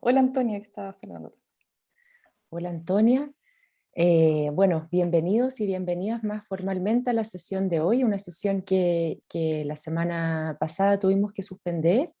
Hola Antonia, que está saludando. Hola Antonia. Eh, bueno, bienvenidos y bienvenidas más formalmente a la sesión de hoy, una sesión que, la semana pasada tuvimos que suspender,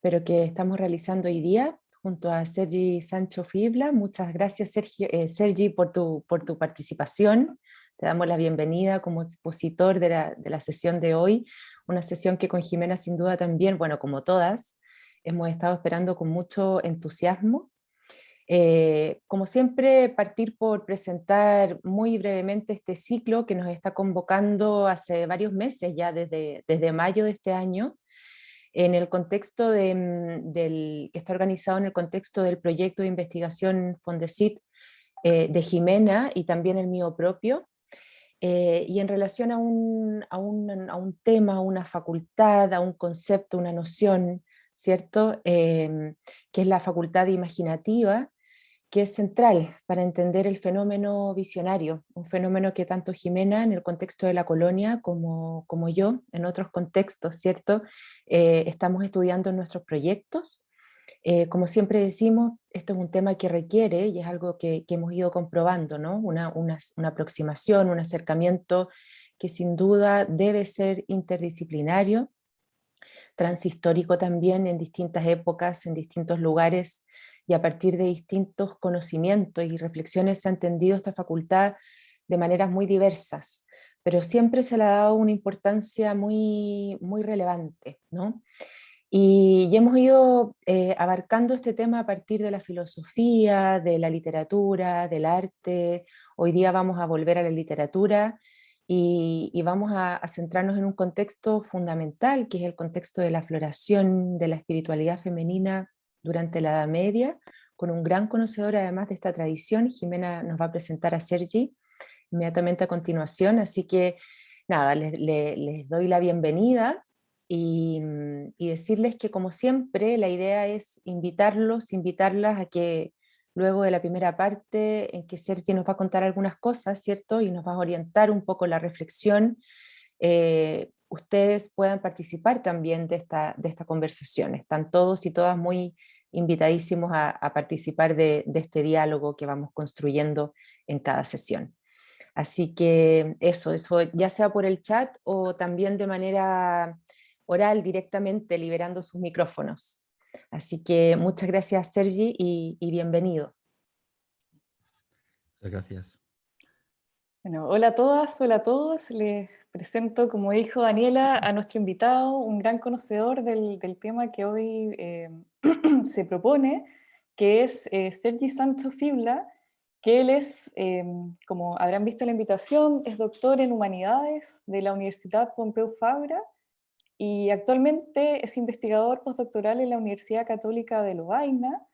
pero que estamos realizando hoy día junto a Sergi Sancho Fibla. Muchas gracias Sergi, eh, Sergi por, tu, por tu participación. Te damos la bienvenida como expositor de la, de la sesión de hoy, una sesión que con Jimena sin duda también, bueno, como todas, hemos estado esperando con mucho entusiasmo. Eh, como siempre, partir por presentar muy brevemente este ciclo que nos está convocando hace varios meses, ya desde, desde mayo de este año, en el contexto de, mm, del, que está organizado en el contexto del proyecto de investigación Fondesit eh, de Jimena y también el mío propio, eh, y en relación a un, a, un, a un, tema, a una facultad, a un concepto, una noción, ¿cierto? Em, que es la facultad imaginativa, que es central para entender el fenómeno visionario, un fenómeno que tanto Jimena en el contexto de la colonia como, como yo en otros contextos, ¿cierto? Eh, estamos estudiando en nuestros proyectos. Eh, como siempre decimos, esto es un tema que requiere, y es algo que, hemos ido comprobando, ¿no? Una, una aproximación, un acercamiento que sin duda debe ser interdisciplinario, transhistórico también en distintas épocas, en distintos lugares, y a partir de distintos conocimientos y reflexiones se ha entendido esta facultad de maneras muy diversas, pero siempre se le ha dado una importancia muy, muy relevante. ¿no? Y, hemos ido eh, abarcando este tema a partir de la filosofía, de la literatura, del arte, hoy día vamos a volver a la literatura, y, vamos a, centrarnos en un contexto fundamental, que es el contexto de la floración de la espiritualidad femenina durante la Edad Media, con un gran conocedor además de esta tradición, Jimena nos va a presentar a Sergi inmediatamente a continuación, así que nada, les, doy la bienvenida y, decirles que como siempre la idea es invitarlos, invitarlas a que luego de la primera parte en que Sergio nos va a contar algunas cosas, ¿cierto? Y nos va a orientar un poco la reflexión, eh, ustedes puedan participar también de esta, de esta conversación. Están todos y todas muy invitadísimos a, participar de, este diálogo que vamos construyendo en cada sesión. Así que eso, eso ya sea por el chat o también de manera oral directamente liberando sus micrófonos. Así que muchas gracias Sergi y, bienvenido. Muchas gracias. Bueno, hola a todas, hola a todos. Les presento, como dijo Daniela, a nuestro invitado, un gran conocedor del, tema que hoy eh, se propone, que es eh, Sergi Sancho Fibla, que él es, eh, como habrán visto en la invitación, es doctor en Humanidades de la Universidad Pompeu Fabra, y actualmente es investigador postdoctoral en la Universidad Católica de Lovaina,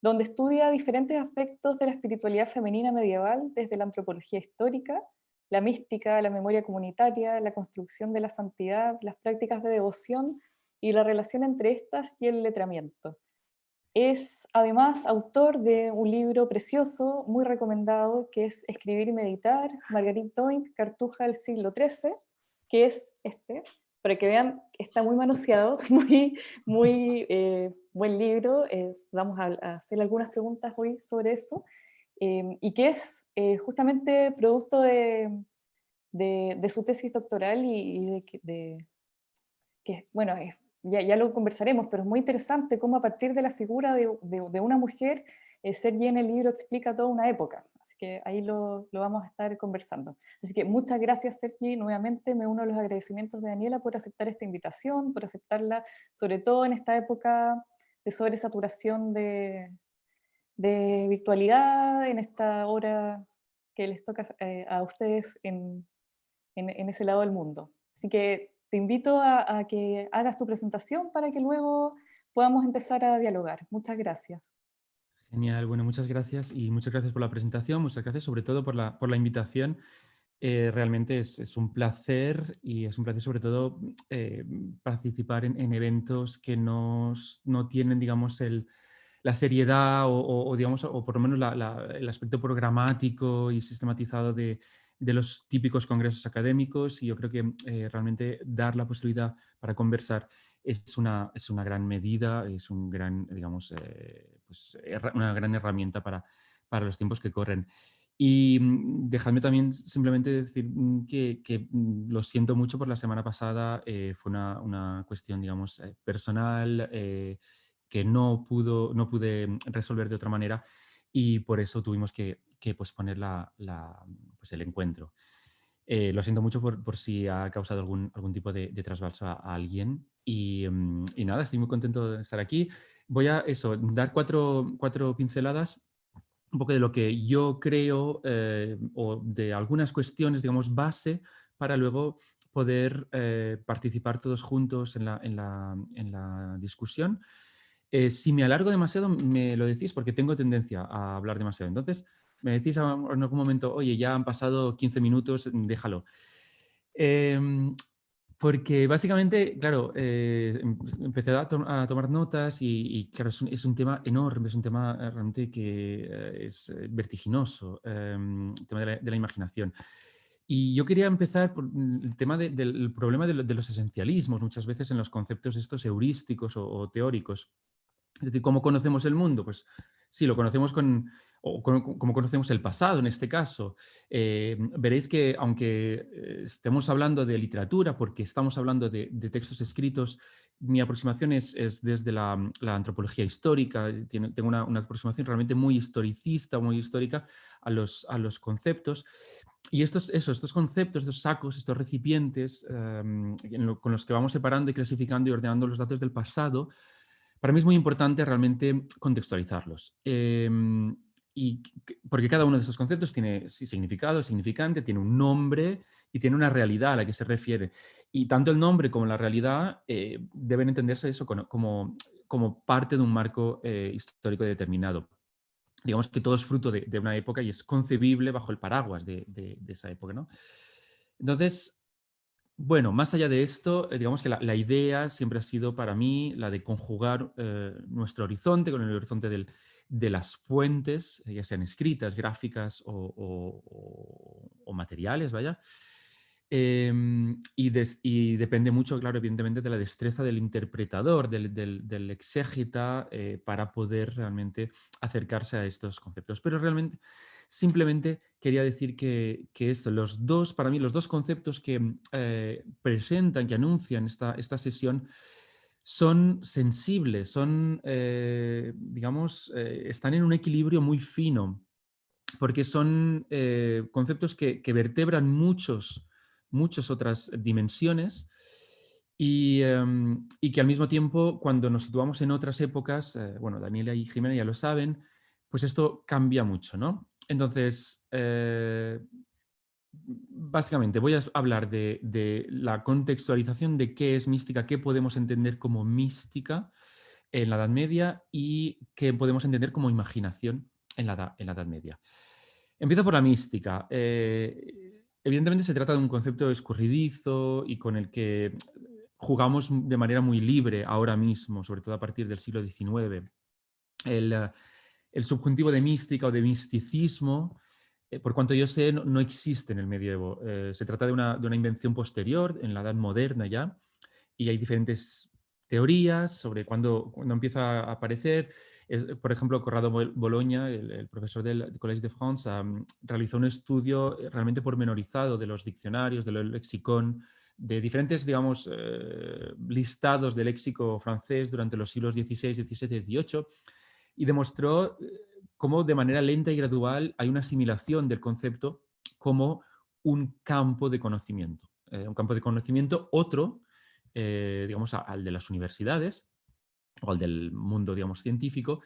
donde estudia diferentes aspectos de la espiritualidad femenina medieval desde la antropología histórica, la mística, la memoria comunitaria, la construcción de la santidad, las prácticas de devoción y la relación entre estas y el letramiento. Es además autor de un libro precioso, muy recomendado, que es Escribir y Meditar, Marguerite Doink, Cartuja del siglo XIII, que es este, para que vean, está muy manoseado, muy, muy eh, buen libro, eh, vamos a, hacer algunas preguntas hoy sobre eso, em, y que es eh, justamente producto de, de, su tesis doctoral y, de, que, bueno, ya, ya, lo conversaremos, pero es muy interesante cómo a partir de la figura de, una mujer, Sergi en el libro explica toda una época, que ahí lo, lo, vamos a estar conversando. Así que muchas gracias Sergi, nuevamente me uno a los agradecimientos de Daniela por aceptar esta invitación, por aceptarla sobre todo en esta época de sobresaturación de, de virtualidad, en esta hora que les toca eh, a ustedes en, en, ese lado del mundo. Así que te invito a, a que hagas tu presentación para que luego podamos empezar a dialogar. Muchas gracias. Genial, bueno, muchas gracias y muchas gracias por la presentación, muchas gracias sobre todo por la, por la invitación. Eh, realmente es, es, un placer y es un placer sobre todo eh, participar en, eventos que no tienen, digamos, el, la seriedad o, digamos, o por lo menos el aspecto programático y sistematizado de, de, los típicos congresos académicos y yo creo que eh, realmente dar la posibilidad para conversar es una, es una gran medida, es un gran, digamos, pues, una gran herramienta para, para los tiempos que corren. Y mm, dejadme también simplemente decir mm, que, mm, lo siento mucho por la semana pasada, eh, fue una, cuestión, digamos, eh, personal eh, que no, pudo, no pude resolver de otra manera y por eso tuvimos que, posponer la, pues el encuentro. Lo siento mucho por, si ha causado algún, algún tipo de, de trasvalso a, alguien y, y, nada, estoy muy contento de estar aquí. Voy a eso, dar cuatro, cuatro pinceladas un poco de lo que yo creo eh, o de algunas cuestiones, digamos, base para luego poder eh, participar todos juntos en la, en la, discusión. Eh, si me alargo demasiado, me lo decís porque tengo tendencia a hablar demasiado. Entonces, me decís en algún momento, oye, ya han pasado 15 minutos, déjalo. Em, porque básicamente, claro, eh, em, empecé a, tomar notas y, claro, es un, tema enorme, es un tema eh, realmente que eh, es vertiginoso, em, el tema de la, imaginación. Y yo quería empezar por el tema del problema de, los esencialismos, muchas veces en los conceptos estos heurísticos o teóricos. Es decir, ¿cómo conocemos el mundo? Pues sí, lo conocemos con, o como conocemos el pasado en este caso, eh, veréis que aunque eh, estemos hablando de literatura, porque estamos hablando de, textos escritos, mi aproximación es, desde la, antropología histórica, tengo una, aproximación realmente muy historicista, muy histórica a los, a los conceptos. Y estos, eso, estos conceptos, estos sacos, estos recipientes em, con los que vamos separando y clasificando y ordenando los datos del pasado, para mí es muy importante realmente contextualizarlos. Em, y porque cada uno de estos conceptos tiene significado, significante, tiene un nombre y tiene una realidad a la que se refiere. Y tanto el nombre como la realidad eh, deben entenderse eso como, como, parte de un marco eh, histórico determinado. Digamos que todo es fruto de, una época y es concebible bajo el paraguas de, esa época. ¿no? Entonces, bueno, más allá de esto, eh, digamos que la, idea siempre ha sido para mí la de conjugar nuestro horizonte con el horizonte del, de las fuentes, ya sean escritas, gráficas o, materiales, vaya. Em, y, depende mucho, claro, evidentemente, de la destreza del interpretador, del, del, exégeta, eh, para poder realmente acercarse a estos conceptos. Pero realmente, simplemente quería decir que, esto, los dos, para mí, los dos conceptos que eh, presentan, que anuncian esta, esta sesión, son sensibles, son, eh, digamos, eh, están en un equilibrio muy fino, porque son eh, conceptos que, vertebran muchos, muchas otras dimensiones em, y, que al mismo tiempo, cuando nos situamos en otras épocas, bueno, Daniela y Jimena ya lo saben, pues esto cambia mucho, ¿no? Entonces, básicamente voy a hablar de, la contextualización de qué es mística, qué podemos entender como mística en la Edad Media y qué podemos entender como imaginación en la, en la Edad Media. Empiezo por la mística. Eh, evidentemente se trata de un concepto escurridizo y con el que jugamos de manera muy libre ahora mismo, sobre todo a partir del siglo XIX. El, el subjuntivo de mística o de misticismo por cuanto yo sé, no, existe en el medievo. Eh, se trata de una, invención posterior, en la edad moderna ya, y hay diferentes teorías sobre cuándo, empieza a aparecer. por ejemplo, Corrado Bologna, el, profesor del Collège de France, realizó un estudio eh, realmente pormenorizado de los diccionarios, del lexicón, de diferentes, digamos, listados de léxico francés durante los siglos XVI, XVII, XVIII, y demostró cómo de manera lenta y gradual hay una asimilación del concepto como un campo de conocimiento. Eh, un campo de conocimiento otro, eh, digamos, al de las universidades o al del mundo, digamos, científico,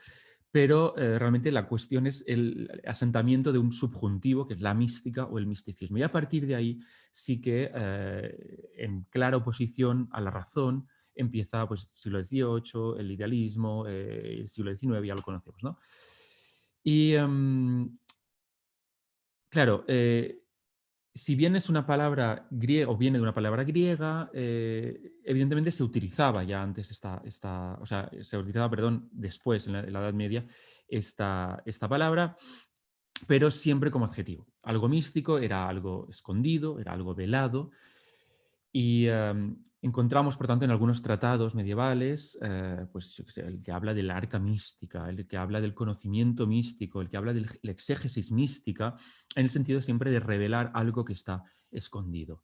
pero eh, realmente la cuestión es el asentamiento de un subjuntivo, que es la mística o el misticismo. Y a partir de ahí sí que, en clara oposición a la razón, empieza pues, el siglo XVIII, el idealismo, el siglo XIX, ya lo conocemos, ¿no? Y em, claro, eh, si bien es una palabra griega o viene de una palabra griega, eh, evidentemente se utilizaba ya antes esta, esta, o sea, se utilizaba, perdón, después en la, Edad Media esta, esta palabra, pero siempre como adjetivo. Algo místico era algo escondido, era algo velado, Y em, encontramos, por tanto, en algunos tratados medievales, eh, pues el que habla de la arca mística, el que habla del conocimiento místico, el que habla de la exégesis mística, en el sentido siempre de revelar algo que está escondido.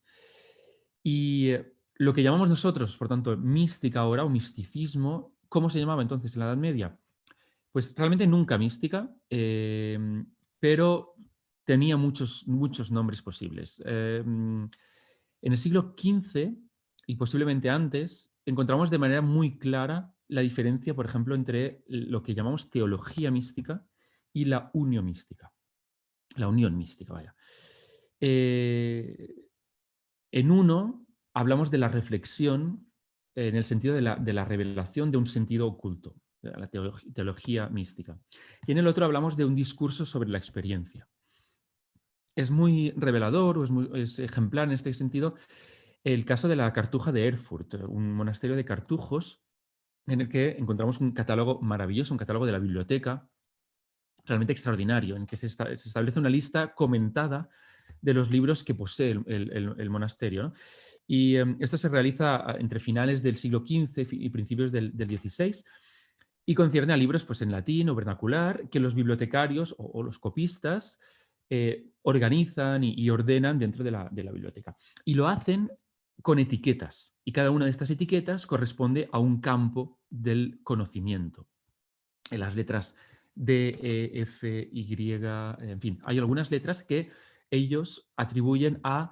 Y eh, lo que llamamos nosotros, por tanto, mística ahora o misticismo, ¿cómo se llamaba entonces en la Edad Media? Pues realmente nunca mística, em, pero tenía muchos, muchos nombres posibles. Em, en el siglo XV, y posiblemente antes, encontramos de manera muy clara la diferencia, por ejemplo, entre lo que llamamos teología mística y la unión mística. La unión mística, vaya. Eh, en uno hablamos de la reflexión en el sentido de la, de la revelación de un sentido oculto, la teología, mística. Y en el otro hablamos de un discurso sobre la experiencia es muy revelador o es, ejemplar en este sentido el caso de la Cartuja de Erfurt, un monasterio de cartujos en el que encontramos un catálogo maravilloso, un catálogo de la biblioteca realmente extraordinario, en que se, establece una lista comentada de los libros que posee el, monasterio. Y em, esto se realiza entre finales del siglo XV y principios del, XVI y concierne a libros pues, en latín o vernacular que los bibliotecarios o los copistas eh, organizan y, ordenan dentro de la, biblioteca. Y lo hacen con etiquetas. Y cada una de estas etiquetas corresponde a un campo del conocimiento. En las letras D, E, F, Y, en fin, hay algunas letras que ellos atribuyen a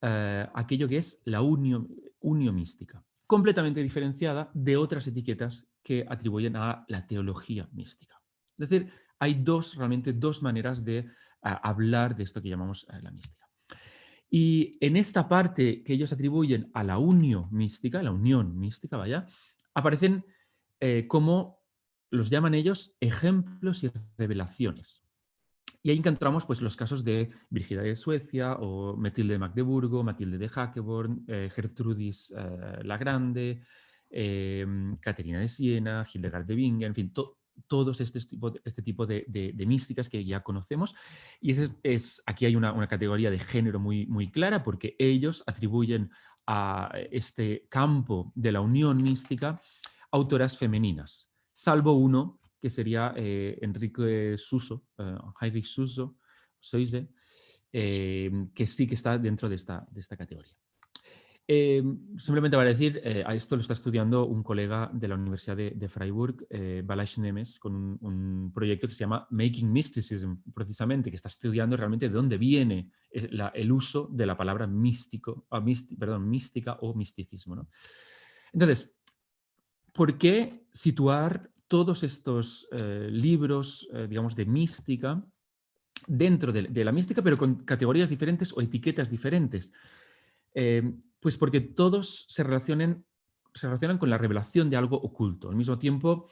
eh, aquello que es la unio mística, completamente diferenciada de otras etiquetas que atribuyen a la teología mística. Es decir, hay dos, realmente dos maneras de hablar de esto que llamamos eh, la mística. Y en esta parte que ellos atribuyen a la unión mística, la unión mística, vaya, aparecen eh, como los llaman ellos ejemplos y revelaciones. Y ahí encontramos pues, los casos de Virginia de Suecia o Matilde de Magdeburgo, Matilde de Hackeborn, eh, Gertrudis la Grande, Caterina de Siena, Hildegard de Bingen, en fin, todos este tipo, este de, místicas que ya conocemos. Y es, aquí hay una, categoría de género muy, clara porque ellos atribuyen a este campo de la unión mística autoras femeninas, salvo uno que sería eh, Enrique Suso, eh, Heinrich Suso, Soise, eh, que sí que está dentro de esta categoría. Eh, simplemente para decir, eh, a esto lo está estudiando un colega de la Universidad de, Freiburg, eh, Nemes, con un, proyecto que se llama Making Mysticism, precisamente, que está estudiando realmente de dónde viene el, uso de la palabra místico, ah, perdón, mística o misticismo. Entonces, ¿por qué situar todos estos libros, digamos, de mística dentro de, la mística, pero con categorías diferentes o etiquetas diferentes? Pues porque todos se relacionan, se relacionan con la revelación de algo oculto, al mismo tiempo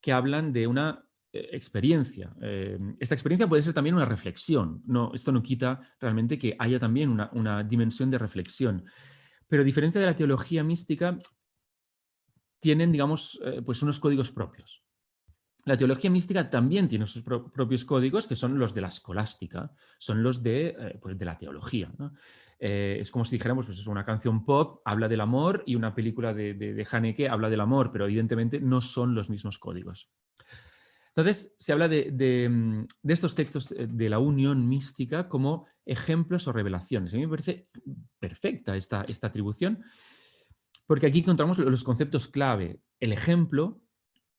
que hablan de una eh, experiencia. Eh, esta experiencia puede ser también una reflexión. No, esto no quita realmente que haya también una, dimensión de reflexión. Pero a diferencia de la teología mística, tienen, digamos, eh, pues unos códigos propios. La teología mística también tiene sus propios códigos, que son los de la escolástica, son los de, pues de la teología. Eh, es como si dijéramos, pues es una canción pop habla del amor y una película de, de, Haneke habla del amor, pero evidentemente no son los mismos códigos. Entonces, se habla de, mm, estos textos eh, de la unión mística como ejemplos o revelaciones. A mí me parece perfecta esta, esta atribución, porque aquí encontramos los conceptos clave. El ejemplo,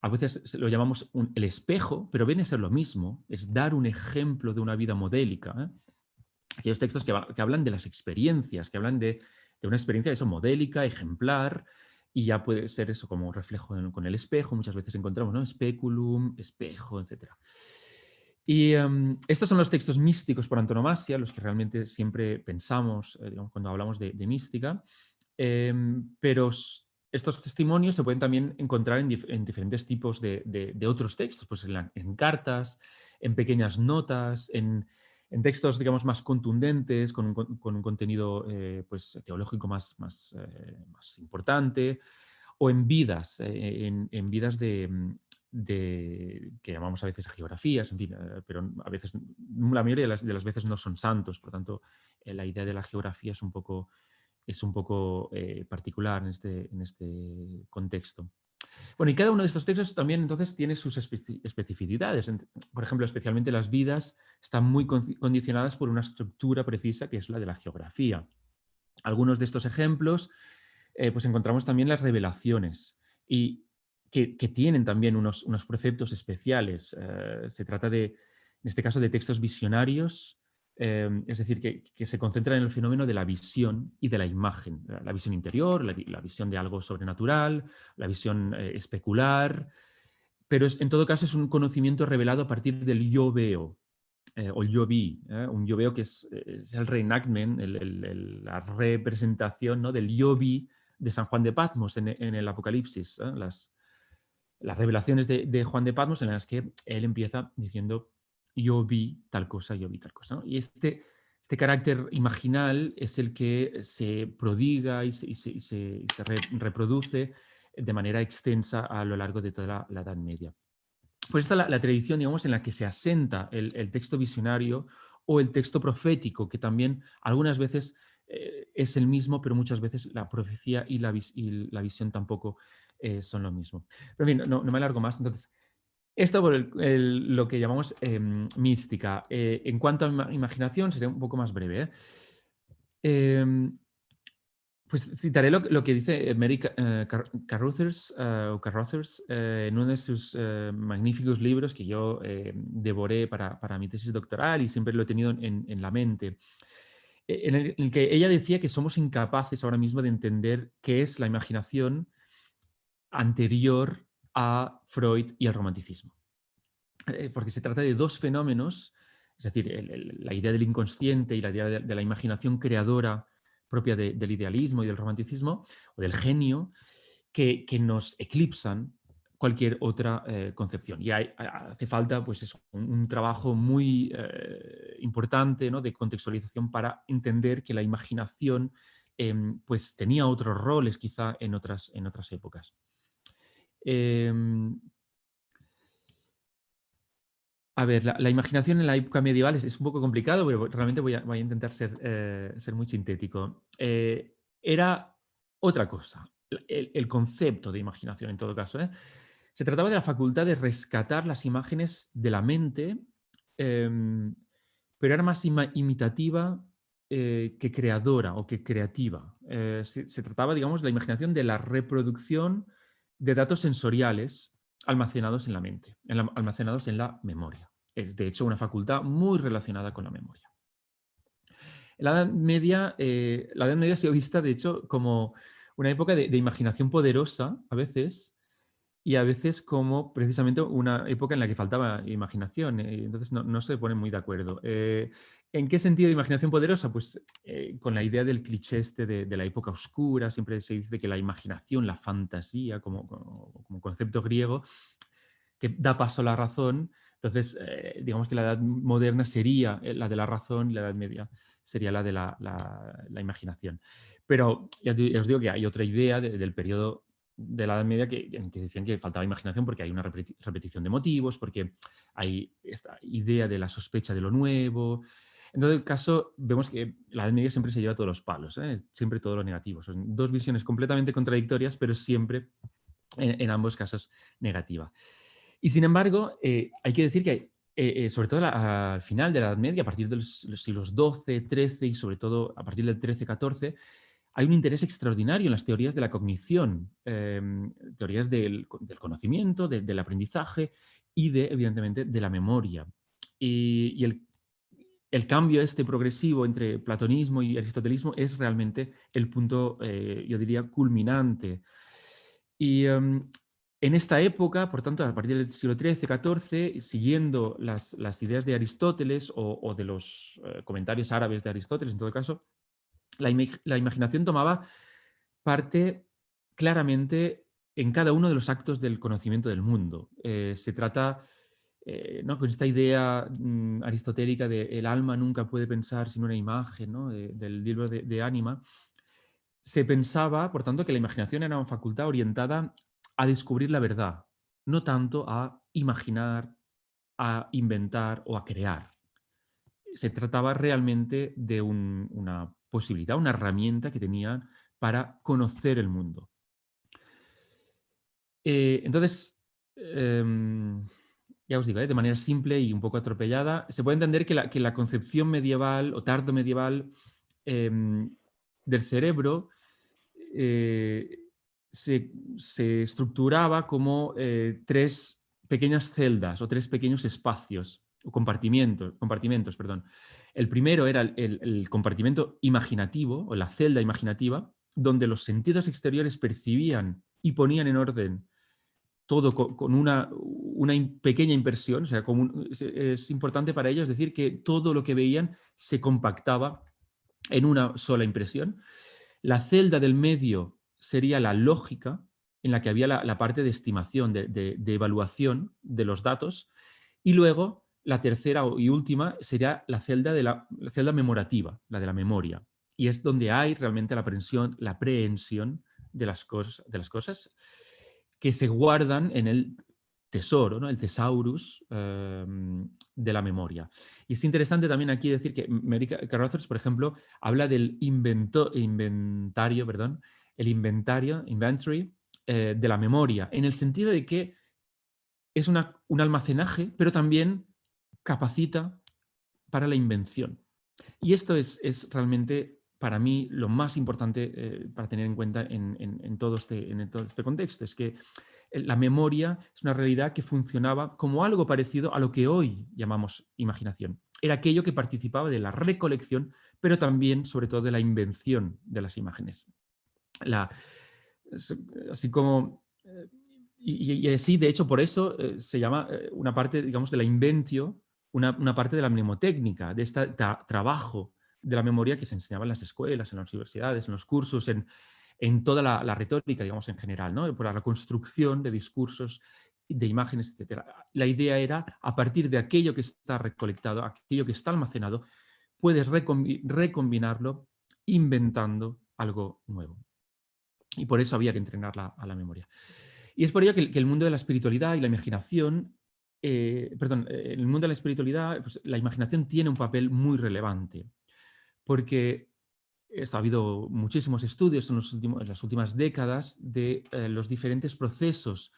a veces lo llamamos el espejo, pero viene a ser lo mismo, es dar un ejemplo de una vida modélica. ¿eh? aquellos textos que, hablan de las experiencias, que hablan de, una experiencia eso, modélica, ejemplar, y ya puede ser eso como reflejo con el espejo, muchas veces encontramos ¿no? espejo, etc. Y em, estos son los textos místicos por antonomasia, los que realmente siempre pensamos eh, cuando hablamos de, mística, em, pero estos testimonios se pueden también encontrar en, diferentes tipos de, otros textos, pues en, cartas, en pequeñas notas, en, textos, digamos, más contundentes, con un, contenido eh, pues, teológico más, eh, más, importante, o en vidas, eh, en, vidas mm, de, que llamamos a veces geografías, en fin, pero a veces, la mayoría de las, veces no son santos, por lo tanto, la idea de la geografía es un poco es un poco eh, particular en este, en este contexto. Bueno, y cada uno de estos textos también entonces tiene sus especificidades. Por ejemplo, especialmente las vidas están muy condicionadas por una estructura precisa que es la de la geografía. Algunos de estos ejemplos, eh, pues encontramos también las revelaciones y que, tienen también unos, unos preceptos especiales. Eh, se trata de, en este caso, de textos visionarios Em, es decir, que, se concentra en el fenómeno de la visión y de la imagen, la, visión interior, la, visión de algo sobrenatural, la visión eh, especular, pero en todo caso es un conocimiento revelado a partir del yo veo, eh, o yo vi, ¿eh? un yo veo que es, el reenactment, la representación ¿no? del yo vi de San Juan de Patmos en, el Apocalipsis, las, las revelaciones de, de Juan de Patmos en las que él empieza diciendo yo vi tal cosa, yo vi tal cosa. Y este, este carácter imaginal es el que se prodiga y se, reproduce de manera extensa a lo largo de toda la, Edad Media. Pues esta es la, tradición digamos, en la que se asenta el, texto visionario o el texto profético, que también algunas veces eh, es el mismo, pero muchas veces la profecía y la, la visión tampoco eh, son lo mismo. Pero bien, no, no me alargo más. Entonces, esto por lo que llamamos em, mística. Eh, en cuanto a imaginación, sería un poco más breve. ¿eh? Em, pues citaré lo, que dice Mary eh, Carruthers, en uno de sus magníficos libros que yo devoré para, mi tesis doctoral y siempre lo he tenido en, en la mente, en el, en el, que ella decía que somos incapaces ahora mismo de entender qué es la imaginación anterior a Freud y al romanticismo. Eh, porque se trata de dos fenómenos, es decir, la idea del inconsciente y la idea de, la imaginación creadora propia del idealismo y del romanticismo, o del genio, que, nos eclipsan cualquier otra eh, concepción. Y hace falta pues un, trabajo muy eh, importante ¿no? de contextualización para entender que la imaginación em, pues tenía otros roles quizá en otras, en otras épocas. Em, a ver, la, imaginación en la época medieval es, un poco complicado, pero realmente voy a, intentar ser, eh, ser, muy sintético. Eh, era otra cosa, el, concepto de imaginación en todo caso. ¿eh? Se trataba de la facultad de rescatar las imágenes de la mente, em, pero era más imitativa que creadora o que creativa. Se, trataba, digamos, de la imaginación de la reproducción de datos sensoriales almacenados en la mente, almacenados en la memoria. Es de hecho una facultad muy relacionada con la memoria. La Edad Media, eh, la Edad Media ha sido vista de hecho como una época de, imaginación poderosa a veces y a veces como precisamente una época en la que faltaba imaginación, eh, entonces no, se ponen muy de acuerdo. Eh, ¿En qué sentido de imaginación poderosa? Pues con la idea del cliché este de, la época oscura, siempre se dice que la imaginación, la fantasía como, concepto griego, que da paso a la razón, entonces, eh, digamos que la edad moderna sería eh, la de la razón y la edad media sería la de la, imaginación. Pero ya, os digo que hay otra idea del periodo de la Edad Media que, que decían que faltaba imaginación porque hay una repetición de motivos, porque hay esta idea de la sospecha de lo nuevo. En todo caso, vemos que la Edad Media siempre se lleva todos los palos, ¿eh? siempre todo lo negativo. Son dos visiones completamente contradictorias, pero siempre en ambos casos negativa. Y sin embargo, eh, hay que decir que, eh, sobre todo al final de la Edad Media, a partir de los, siglos XII, XIII y sobre todo a partir del XIII, XIV, hay un interés extraordinario en las teorías de la cognición, em, teorías del, conocimiento, del aprendizaje y, de, evidentemente, de la memoria. Y, el, cambio este progresivo entre platonismo y aristotelismo es realmente el punto, yo diría, culminante. Y em, en esta época, por tanto, a partir del siglo XIII, XIV, siguiendo las, ideas de Aristóteles o, de los eh, comentarios árabes de Aristóteles, en todo caso, la, imaginación tomaba parte claramente en cada uno de los actos del conocimiento del mundo. Eh, se trata, eh, ¿no? con esta idea mm, aristotélica de el alma nunca puede pensar sin una imagen, del libro de, de ánima, se pensaba, por tanto, que la imaginación era una facultad orientada a descubrir la verdad, no tanto a imaginar, a inventar o a crear. Se trataba realmente de una posibilidad, una herramienta que tenían para conocer el mundo. Eh, entonces, em, ya os digo, ¿eh? de manera simple y un poco atropellada, se puede entender que la, que la concepción medieval o tardo medieval em, del cerebro eh, se, estructuraba como tres pequeñas celdas o tres pequeños espacios o compartimentos, compartimentos perdón. El primero era el, compartimento imaginativo o la celda imaginativa, donde los sentidos exteriores percibían y ponían en orden todo con, una, pequeña impresión, o sea, es, importante para ellos decir que todo lo que veían se compactaba en una sola impresión. La celda del medio sería la lógica, en la que había la, parte de estimación, de, evaluación de los datos, y luego la tercera y última sería la celda, de la, celda memorativa, la de la memoria, y es donde hay realmente la aprehensión, la prehensión de las, cosas, de las cosas que se guardan en el tesoro, ¿no? el tesaurus em, de la memoria. Y es interesante también aquí decir que Mary Carruthers, por ejemplo, habla del invento, inventario, perdón, el inventario, inventory, eh, de la memoria, en el sentido de que es una, un almacenaje, pero también capacita para la invención. Y esto es, es realmente para mí lo más importante eh, para tener en cuenta en, en, todo este, en todo este contexto, es que la memoria es una realidad que funcionaba como algo parecido a lo que hoy llamamos imaginación. Era aquello que participaba de la recolección, pero también, sobre todo, de la invención de las imágenes. La, así como... Eh, y, así, de hecho, por eso eh, se llama eh, una parte, digamos, de la inventio, una, parte de la mnemotécnica, de este trabajo de la memoria que se enseñaba en las escuelas, en las universidades, en los cursos, en, en toda la, retórica, digamos, en general, ¿no? por la construcción de discursos, de imágenes, etc. La idea era, a partir de aquello que está recolectado, aquello que está almacenado, puedes recombinarlo inventando algo nuevo y por eso había que entrenarla a la memoria. Y es por ello que, el mundo de la espiritualidad y la imaginación, eh, perdón, eh, en el mundo de la espiritualidad, pues, la imaginación tiene un papel muy relevante, porque ha habido muchísimos estudios en, las últimas décadas de eh, los diferentes procesos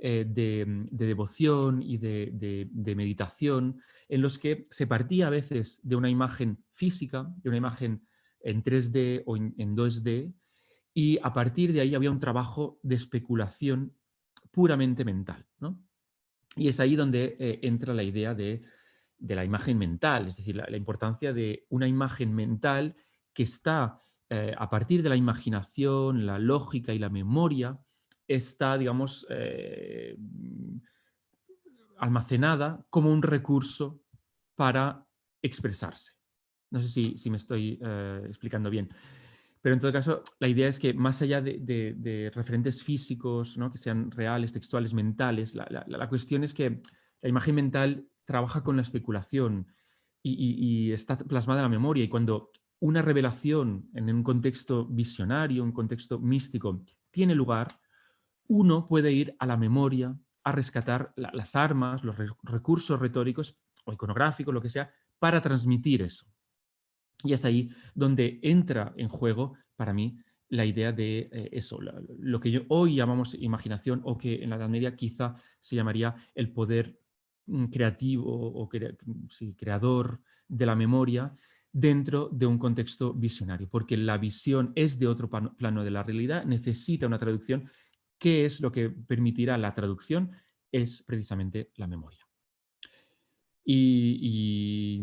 de, devoción y de, meditación en los que se partía a veces de una imagen física, de una imagen en 3D o en, en 2D, y a partir de ahí había un trabajo de especulación puramente mental. Y es ahí donde eh, entra la idea de, la imagen mental, es decir, la, importancia de una imagen mental que está eh, a partir de la imaginación, la lógica y la memoria, está, digamos, eh, almacenada como un recurso para expresarse. No sé si, me estoy explicando bien. Pero en todo caso, la idea es que más allá de, referentes físicos, ¿no? que sean reales, textuales, mentales, la, cuestión es que la imagen mental trabaja con la especulación y, está plasmada en la memoria. Y cuando una revelación en un contexto visionario, un contexto místico, tiene lugar, uno puede ir a la memoria a rescatar las armas, los recursos retóricos o iconográficos, lo que sea, para transmitir eso. Y es ahí donde entra en juego, para mí, la idea de eh, eso, lo que hoy llamamos imaginación o que en la Edad Media quizá se llamaría el poder mm, creativo o creador de la memoria dentro de un contexto visionario, porque la visión es de otro plano de la realidad, necesita una traducción. ¿Qué es lo que permitirá la traducción? Es precisamente la memoria. y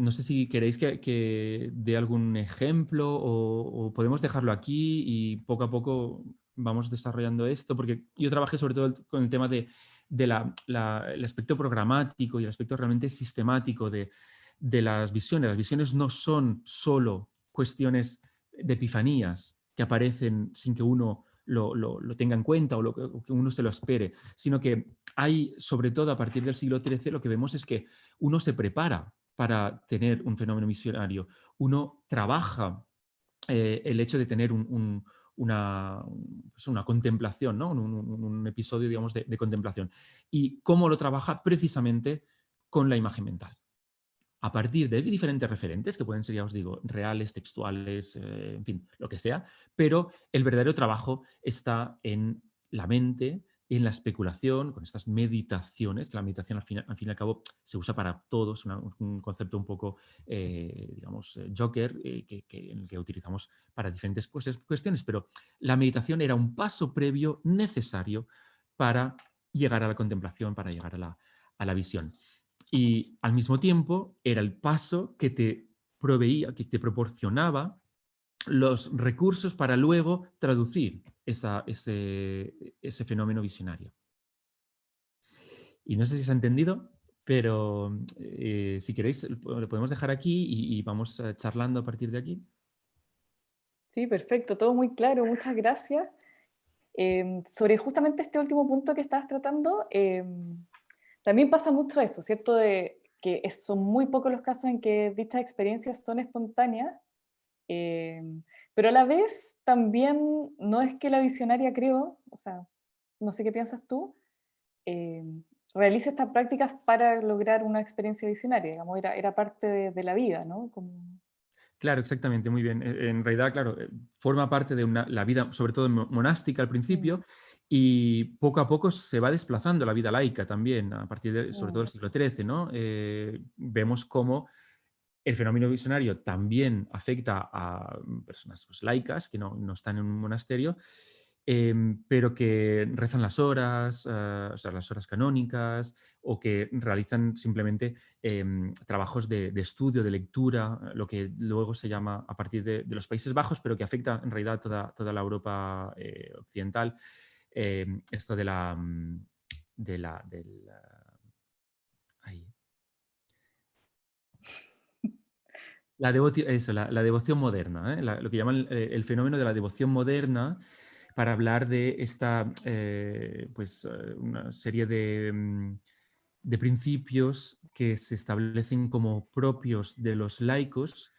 no sé si queréis que, dé algún ejemplo o, podemos dejarlo aquí y poco a poco vamos desarrollando esto, porque yo trabajé sobre todo con el tema de, aspecto programático y el aspecto realmente sistemático de, las visiones. Las visiones no son solo cuestiones de epifanías que aparecen sin que uno lo, tenga en cuenta o, que uno se lo espere, sino que hay, sobre todo a partir del siglo XIII, lo que vemos es que uno se prepara para tener un fenómeno visionario. Uno trabaja eh, el hecho de tener una, pues una, contemplación, ¿no? un, episodio digamos, de, contemplación. ¿Y cómo lo trabaja? Precisamente con la imagen mental. a partir de diferentes referentes, que pueden ser, ya os digo, reales, textuales, eh, en fin, lo que sea, pero el verdadero trabajo está en la mente, en la especulación, con estas meditaciones, que la meditación al fin, al fin y al cabo se usa para todos, un concepto un poco, eh, digamos, eh, joker, que, en el que utilizamos para diferentes cuestiones, pero la meditación era un paso previo necesario para llegar a la contemplación, para llegar a la, a la visión. Y al mismo tiempo era el paso que te proveía, que te proporcionaba los recursos para luego traducir ese, ese, fenómeno visionario. Y no sé si se ha entendido, pero eh, si queréis lo podemos dejar aquí y, vamos eh, charlando a partir de aquí. Sí, perfecto, todo muy claro, muchas gracias. Em, sobre justamente este último punto que estabas tratando, em, también pasa mucho eso, ¿cierto? De que son muy pocos los casos en que dichas experiencias son espontáneas, eh, pero a la vez también no es que la visionaria creo, o sea, no sé qué piensas tú, eh, realice estas prácticas para lograr una experiencia visionaria, digamos, era, era parte de, la vida, ¿no? Como... Claro, exactamente, muy bien. E, en realidad, claro, eh, forma parte de una, la vida, sobre todo monástica al principio, y poco a poco se va desplazando la vida laica también, a partir de, sobre todo del siglo XIII, ¿no? Eh, vemos cómo el fenómeno visionario también afecta a personas pues, laicas que no, no, están en un monasterio, em, pero que rezan las horas, eh, o sea, las horas canónicas, o que realizan simplemente em, trabajos de, estudio, de lectura, lo que luego se llama a partir de, los Países Bajos, pero que afecta en realidad toda, toda la Europa eh, occidental. Em, esto de la... Mm, de la, la, devoción moderna, ¿eh? lo que llaman eh, el, fenómeno de la devoción moderna para hablar de esta eh, pues, una serie de, mm, de, principios que se establecen como propios de los laicos,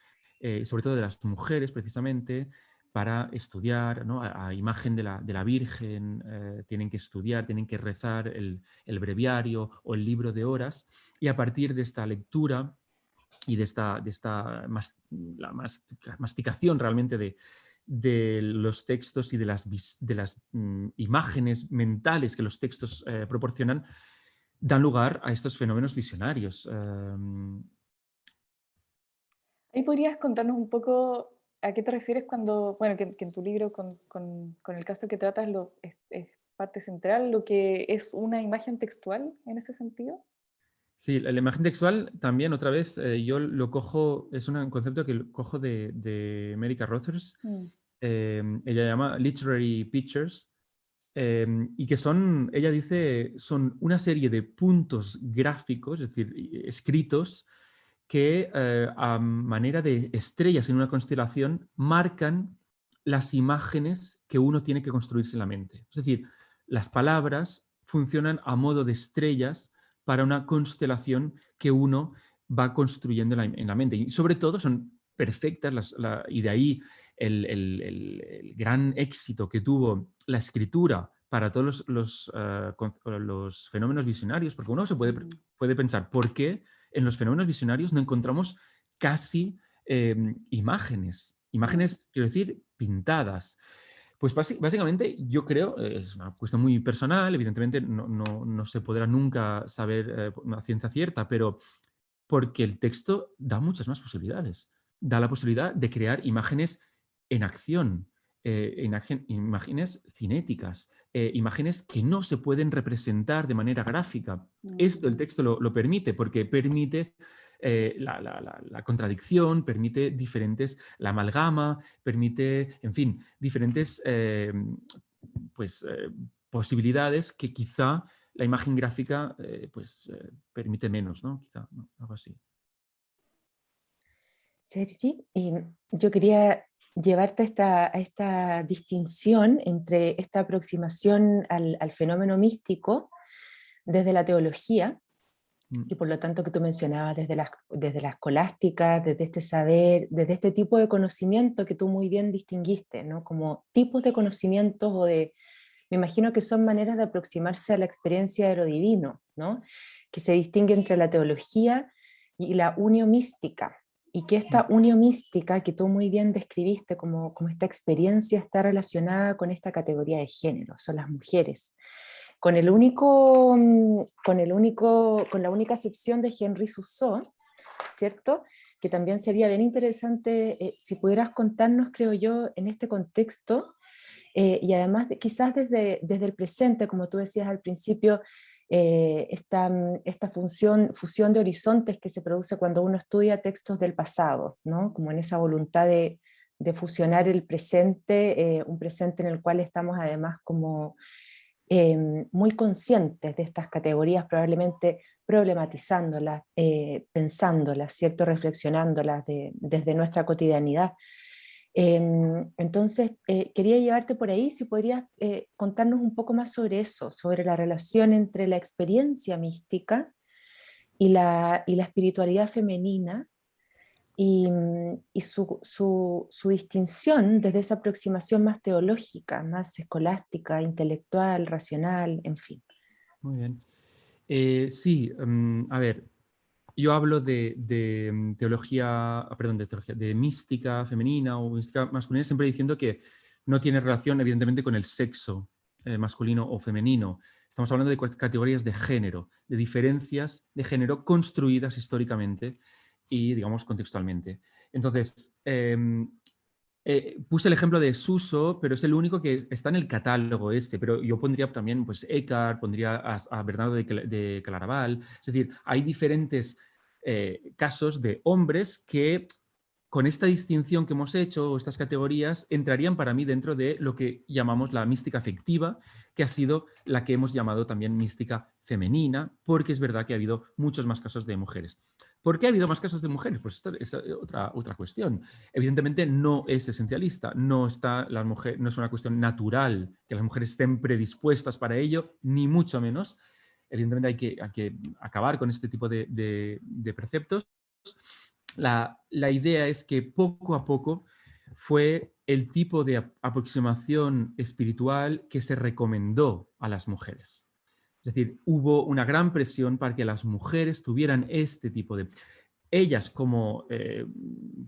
sobre todo de las mujeres precisamente, para estudiar, a, imagen de la, Virgen, eh, tienen que estudiar, tienen que rezar el, breviario o el libro de horas, y a partir de esta lectura y de esta, de esta la masticación realmente de, de, los textos y de las, de las mm, imágenes mentales que los textos eh, proporcionan, dan lugar a estos fenómenos visionarios. Em. Ahí podrías contarnos un poco ¿A qué te refieres cuando, bueno, que, en tu libro con, con, con, el caso que tratas lo, es, parte central, lo que es una imagen textual en ese sentido? Sí, la, imagen textual también, otra vez, eh, yo lo cojo, es un concepto que cojo de, de America Rothers, mm. em, ella llama Literary Pictures, em, y que son, ella dice, son una serie de puntos gráficos, es decir, escritos, que eh, a manera de estrellas en una constelación marcan las imágenes que uno tiene que construirse en la mente. Es decir, las palabras funcionan a modo de estrellas para una constelación que uno va construyendo en la mente. Y sobre todo son perfectas y de ahí el, gran éxito que tuvo la escritura para todos los, eh, los, fenómenos visionarios, porque uno se puede, mm. puede pensar, ¿por qué en los fenómenos visionarios no encontramos casi em, imágenes, imágenes, quiero decir, pintadas. Pues básicamente yo creo, eh, es una cuestión muy personal, evidentemente no, se podrá nunca saber eh, una ciencia cierta, pero porque el texto da muchas más posibilidades. Da la posibilidad de crear imágenes en acción, eh, imágenes cinéticas, imágenes que no se pueden representar de manera gráfica. Esto el mm. texto lo, permite porque permite eh, la, contradicción, permite diferentes, la amalgama, permite, en fin, diferentes eh, pues, posibilidades que quizá la imagen gráfica pues, permite menos, ¿no? Quizá, algo así. Sergi, yo quería llevarte a esta, a esta distinción entre esta aproximación al, fenómeno místico desde la teología. Y por lo tanto que tú mencionabas desde la, desde la escolástica, desde este saber, desde este tipo de conocimiento que tú muy bien distinguiste, ¿no? como tipos de conocimientos o de, me imagino que son maneras de aproximarse a la experiencia de lo divino, ¿no? que se distingue entre la teología y la uniomística, y que esta uniomística que tú muy bien describiste como, como esta experiencia está relacionada con esta categoría de género, son las mujeres. Con, el único, mm, con, el único, con la única excepción de Henry Rousseau, ¿cierto? Que también sería bien interesante eh, si pudieras contarnos, creo yo, en este contexto, eh, y además quizás desde, desde el presente, como tú decías al principio, eh, esta, mm, esta función, fusión de horizontes que se produce cuando uno estudia textos del pasado, ¿no? como en esa voluntad de, de fusionar el presente, un presente en el cual estamos además como em, muy conscientes de estas categorías, probablemente problematizándolas, pensándolas, ¿cierto? reflexionándolas desde nuestra cotidianidad. Em, entonces, eh, quería llevarte por ahí, si podrías eh, contarnos un poco más sobre eso, sobre la relación entre la experiencia mística y la, y la espiritualidad femenina, y, mm, y su, su, su, distinción desde esa aproximación más teológica, más escolástica, intelectual, racional, en fin. Muy bien. Eh, sí, mm, a ver, yo hablo de, mm, teología, perdón, de teología, de mística femenina o mística masculina, siempre diciendo que no tiene relación, evidentemente, con el sexo eh, masculino o femenino. Estamos hablando de categorías de género, de diferencias de género construidas históricamente y, digamos, contextualmente. Entonces, em, eh, puse el ejemplo de Suso, pero es el único que está en el catálogo este, pero yo pondría también pues, Eckhart, pondría a, Bernardo de, Claraval, es decir, hay diferentes eh, casos de hombres que con esta distinción que hemos hecho, o estas categorías, entrarían para mí dentro de lo que llamamos la mística afectiva, que ha sido la que hemos llamado también mística femenina, porque es verdad que ha habido muchos más casos de mujeres. ¿Por qué ha habido más casos de mujeres? Pues esta es otra, otra cuestión. Evidentemente no es esencialista, no, está la mujer, no es una cuestión natural que las mujeres estén predispuestas para ello, ni mucho menos. Evidentemente hay que, acabar con este tipo de, preceptos. La idea es que poco a poco fue el tipo de aproximación espiritual que se recomendó a las mujeres. Es decir, hubo una gran presión para que las mujeres tuvieran este tipo de... Ellas como eh,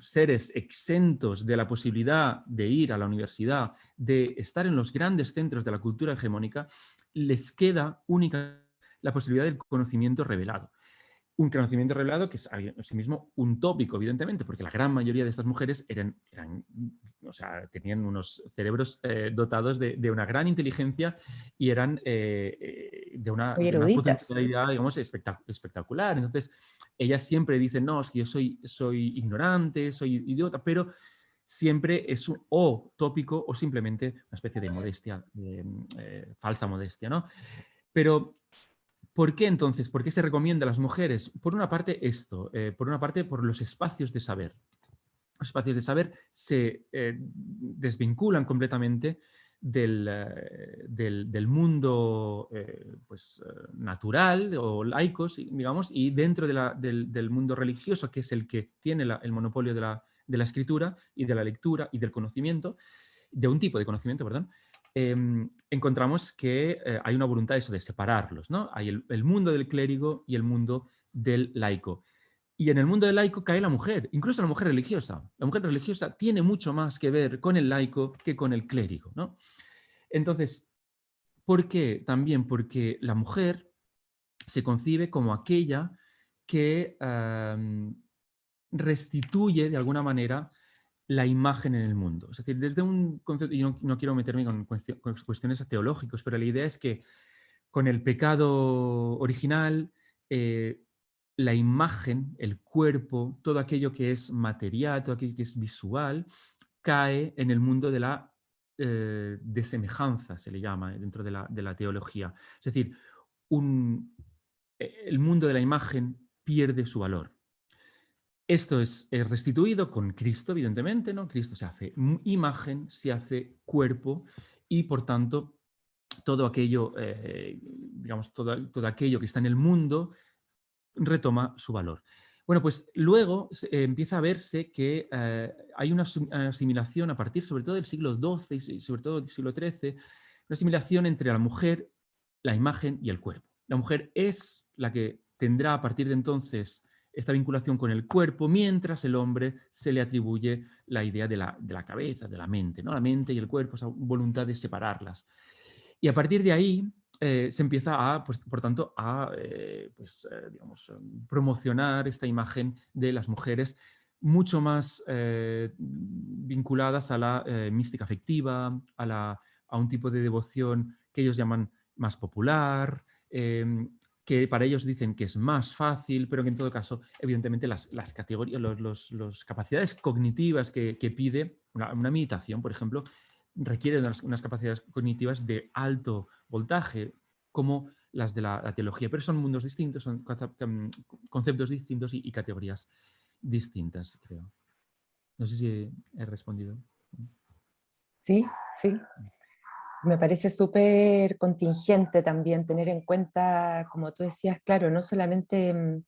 seres exentos de la posibilidad de ir a la universidad, de estar en los grandes centros de la cultura hegemónica, les queda única la posibilidad del conocimiento revelado un conocimiento revelado que es en sí mismo un tópico, evidentemente, porque la gran mayoría de estas mujeres eran, eran o sea, tenían unos cerebros eh, dotados de, una gran inteligencia y eran eh, eh, de, una, potencialidad, digamos, espectacular. Entonces, ellas siempre dicen, no, es que yo soy, soy ignorante, soy idiota, pero siempre es un o tópico o simplemente una especie de modestia, falsa modestia, ¿no? Pero ¿Por qué entonces? ¿Por qué se recomienda a las mujeres? Por una parte esto, eh, por una parte por los espacios de saber. Los espacios de saber se eh, desvinculan completamente del, eh, mundo pues, natural o laicos, digamos, y dentro del, mundo religioso, que es el que tiene el monopolio de la, de la escritura y de la lectura y del conocimiento, de un tipo de conocimiento, perdón, Em, encontramos que eh, hay una voluntad eso, de separarlos. ¿no? Hay el, mundo del clérigo y el mundo del laico. Y en el mundo del laico cae la mujer, incluso la mujer religiosa. La mujer religiosa tiene mucho más que ver con el laico que con el clérigo. ¿no? Entonces, ¿por qué? También porque la mujer se concibe como aquella que restituye de alguna manera la imagen en el mundo. Es decir, desde un concepto, y no, quiero meterme con, cuestiones teológicas, pero la idea es que con el pecado original, eh, la imagen, el cuerpo, todo aquello que es material, todo aquello que es visual, cae en el mundo de la eh, desemejanza, se le llama eh, dentro de la, teología. Es decir, el mundo de la imagen pierde su valor. Esto es, restituido con Cristo, evidentemente, ¿no? Cristo se hace imagen, se hace cuerpo y, por tanto, todo aquello, eh, digamos, todo, todo, aquello que está en el mundo retoma su valor. Bueno, pues luego empieza a verse que eh, hay una asimilación a partir sobre todo del siglo XII y sobre todo del siglo XIII, una asimilación entre la mujer, la imagen y el cuerpo. La mujer es la que tendrá a partir de entonces esta vinculación con el cuerpo, mientras el hombre se le atribuye la idea de la, cabeza, de la mente, ¿no? la mente y el cuerpo, esa voluntad de separarlas. Y a partir de ahí eh, se empieza a, pues, por tanto, a eh, pues, eh, promocionar esta imagen de las mujeres mucho más vinculadas a la mística afectiva, a, a un tipo de devoción que ellos llaman más popular, em, que para ellos dicen que es más fácil, pero que en todo caso, evidentemente, las, categorías, los, capacidades cognitivas que, pide una, meditación, por ejemplo, requieren unas, capacidades cognitivas de alto voltaje, como las de la, teología, pero son mundos distintos, son mm, conceptos distintos y, categorías distintas, creo. No sé si he respondido. Sí, sí me parece súper contingente también tener en cuenta, como tú decías, claro, no solamente mm,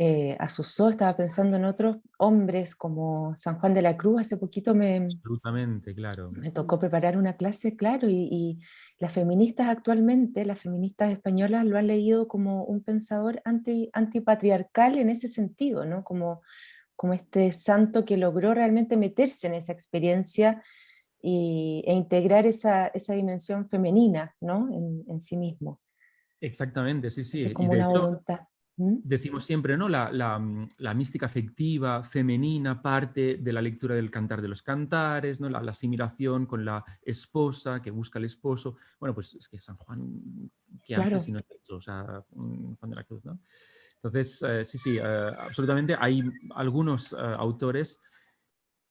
eh, a Susó, estaba pensando en otros hombres como San Juan de la Cruz, hace poquito me, Absolutamente, claro. me tocó preparar una clase, claro, y, las feministas actualmente, las feministas españolas lo han leído como un pensador anti, antipatriarcal en ese sentido, ¿no? Como, como este santo que logró realmente meterse en esa experiencia y, e integrar esa, esa, dimensión femenina ¿no? en, en, sí mismo. Exactamente, sí, sí. como una voluntad. Decimos siempre, ¿no? La, la, mm, la, mística afectiva femenina parte de la lectura del cantar de los cantares, ¿no? la, asimilación con la esposa que busca al esposo. Bueno, pues es que San Juan, ¿qué hace si no es O sea, mm, Juan de la Cruz, ¿no? Entonces, eh, sí, sí, eh, absolutamente. Hay algunos eh, autores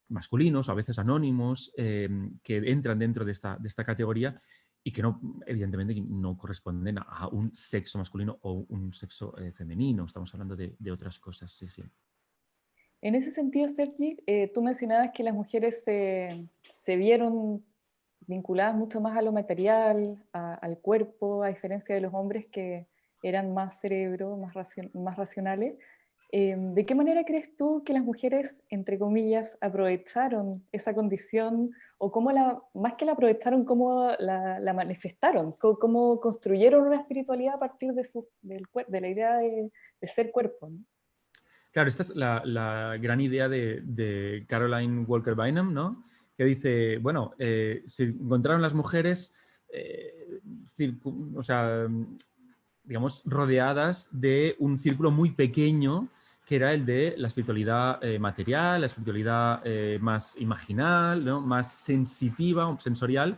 masculinos, a veces anónimos, em, que entran dentro de esta, de esta categoría y que no, evidentemente no corresponden a un sexo masculino o un sexo eh, femenino. Estamos hablando de, otras cosas, sí, sí. En ese sentido, Sergi, eh, tú mencionabas que las mujeres se, vieron vinculadas mucho más a lo material, al cuerpo, a diferencia de los hombres que eran más cerebro, más, más racionales. Em, ¿De qué manera crees tú que las mujeres, entre comillas, aprovecharon esa condición o cómo la, más que la aprovecharon, cómo la, manifestaron? ¿Cómo, construyeron una espiritualidad a partir de, su, de la idea de, ser cuerpo? Claro, esta es la, gran idea de, Caroline Walker Bynum, ¿no? que dice, bueno, eh, se encontraron las mujeres, eh, o sea, digamos, rodeadas de un círculo muy pequeño que era el de la espiritualidad eh, material, la espiritualidad eh, más imaginal, ¿no? más sensitiva, sensorial,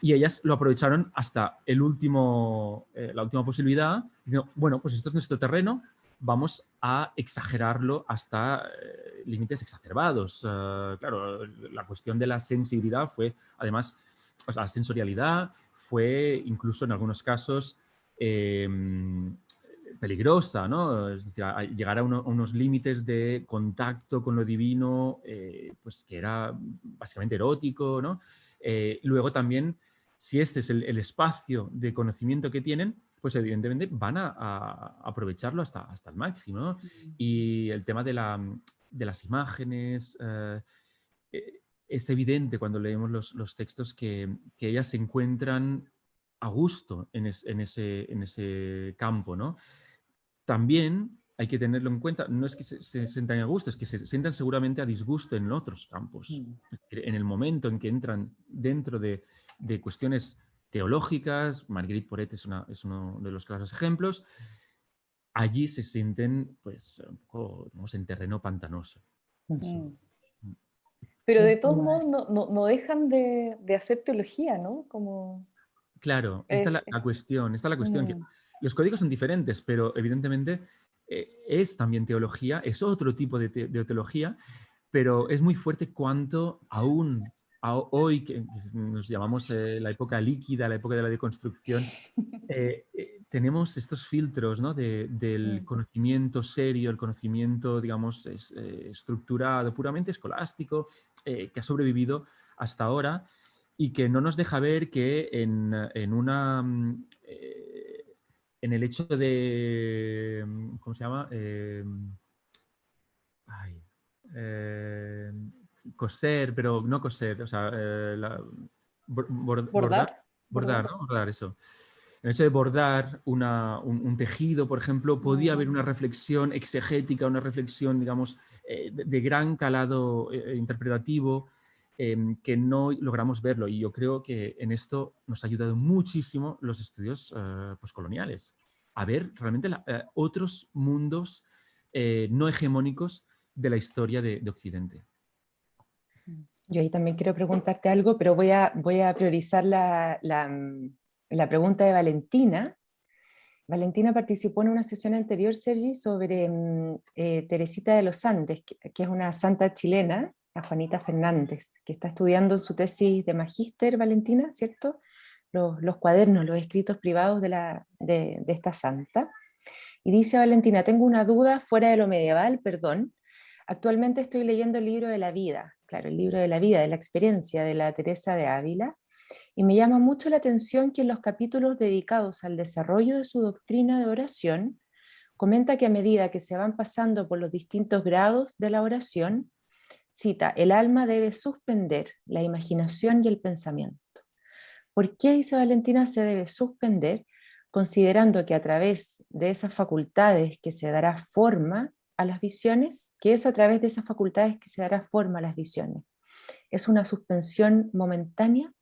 y ellas lo aprovecharon hasta el último, eh, la última posibilidad, diciendo, bueno, pues esto es nuestro terreno, vamos a exagerarlo hasta límites exacerbados. claro, la cuestión de la sensibilidad fue, además, la sensorialidad fue incluso en algunos casos em, peligrosa, ¿no? Es decir, llegar a, unos límites de contacto con lo divino, eh, pues que era básicamente erótico, ¿no? Eh, luego también, si este es el, espacio de conocimiento que tienen, pues evidentemente van a, aprovecharlo hasta, hasta el máximo. Y el tema de, la, de las imágenes, eh, es evidente cuando leemos los, textos que, que, ellas se encuentran a gusto en, en, ese, en ese campo, ¿no? también hay que tenerlo en cuenta, no es que se, sientan a gusto, es que se sientan seguramente a disgusto en otros campos. Mm. En el momento en que entran dentro de, cuestiones teológicas, Marguerite Poret es, uno de los claros ejemplos, allí se sienten pues un poco en terreno pantanoso. Mm. Mm. Pero de todos modos no, dejan de, hacer teología, ¿no? Como... Claro, esta es la, eh, cuestión, esta es la cuestión. Que los códigos son diferentes, pero evidentemente eh, es también teología, es otro tipo de, teología, pero es muy fuerte cuanto aún hoy, que nos llamamos eh, la época líquida, la época de la deconstrucción, eh, tenemos estos filtros ¿no? del conocimiento serio, el conocimiento, digamos, estructurado, puramente escolástico, que ha sobrevivido hasta ahora y que no nos deja ver que en, en una mm, en el hecho de, mm, ¿cómo se llama? Eh, eh, coser, pero no coser, o sea, eh, bordar, bordar, ¿no? Bordar, eso. el hecho de bordar un, tejido, por ejemplo, podía haber una reflexión exegética, una reflexión, digamos, eh, de, gran calado eh, interpretativo, em, que no logramos verlo. Y yo creo que en esto nos ha ayudado muchísimo los estudios postcoloniales, a ver realmente otros mundos no hegemónicos de la historia de, Occidente. Yo ahí también quiero preguntarte algo, pero voy a, voy a priorizar la, la pregunta de Valentina. Valentina participó en una sesión anterior, Sergi, sobre mm, eh, Teresita de los Andes, que, es una santa chilena, a Juanita Fernández, que está estudiando su tesis de magíster, Valentina, ¿cierto? Los, cuadernos, los escritos privados de, la, de esta santa. Y dice Valentina, tengo una duda fuera de lo medieval, perdón. Actualmente estoy leyendo el libro de la vida, claro, el libro de la vida, de la experiencia de la Teresa de Ávila, y me llama mucho la atención que en los capítulos dedicados al desarrollo de su doctrina de oración, comenta que a medida que se van pasando por los distintos grados de la oración, cita, el alma debe suspender la imaginación y el pensamiento. ¿Por qué, dice Valentina, se debe suspender? Considerando que a través de esas facultades que se dará forma a las visiones, que es a través de esas facultades que se dará forma a las visiones. ¿Es una suspensión momentánea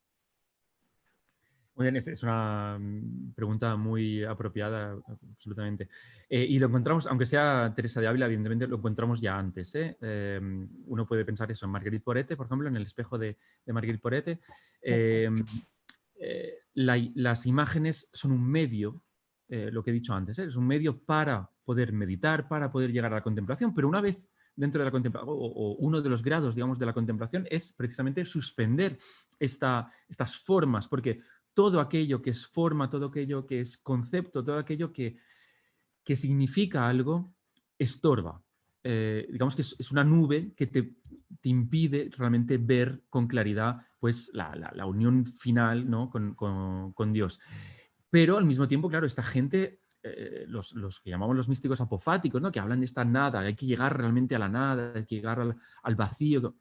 muy bien, es, una mm, pregunta muy apropiada, absolutamente. Eh, y lo encontramos, aunque sea Teresa de Ávila, evidentemente lo encontramos ya antes. ¿eh? Em, uno puede pensar eso en Marguerite Porete, por ejemplo, en el espejo de, de Marguerite Porete. Em, eh, las imágenes son un medio, lo que he dicho antes, es un medio para poder meditar, para poder llegar a la contemplación, pero una vez dentro de la contemplación, o, uno de los grados, digamos, de la contemplación es precisamente suspender esta, estas formas, porque todo aquello que es forma, todo aquello que es concepto, todo aquello que, que significa algo, estorba. Eh, digamos que es, una nube que te, impide realmente ver con claridad pues, la, unión final ¿no? con, Dios. Pero al mismo tiempo, claro, esta gente, eh, los, que llamamos los místicos apofáticos, ¿no? que hablan de esta nada, hay que llegar realmente a la nada, hay que llegar al, al vacío,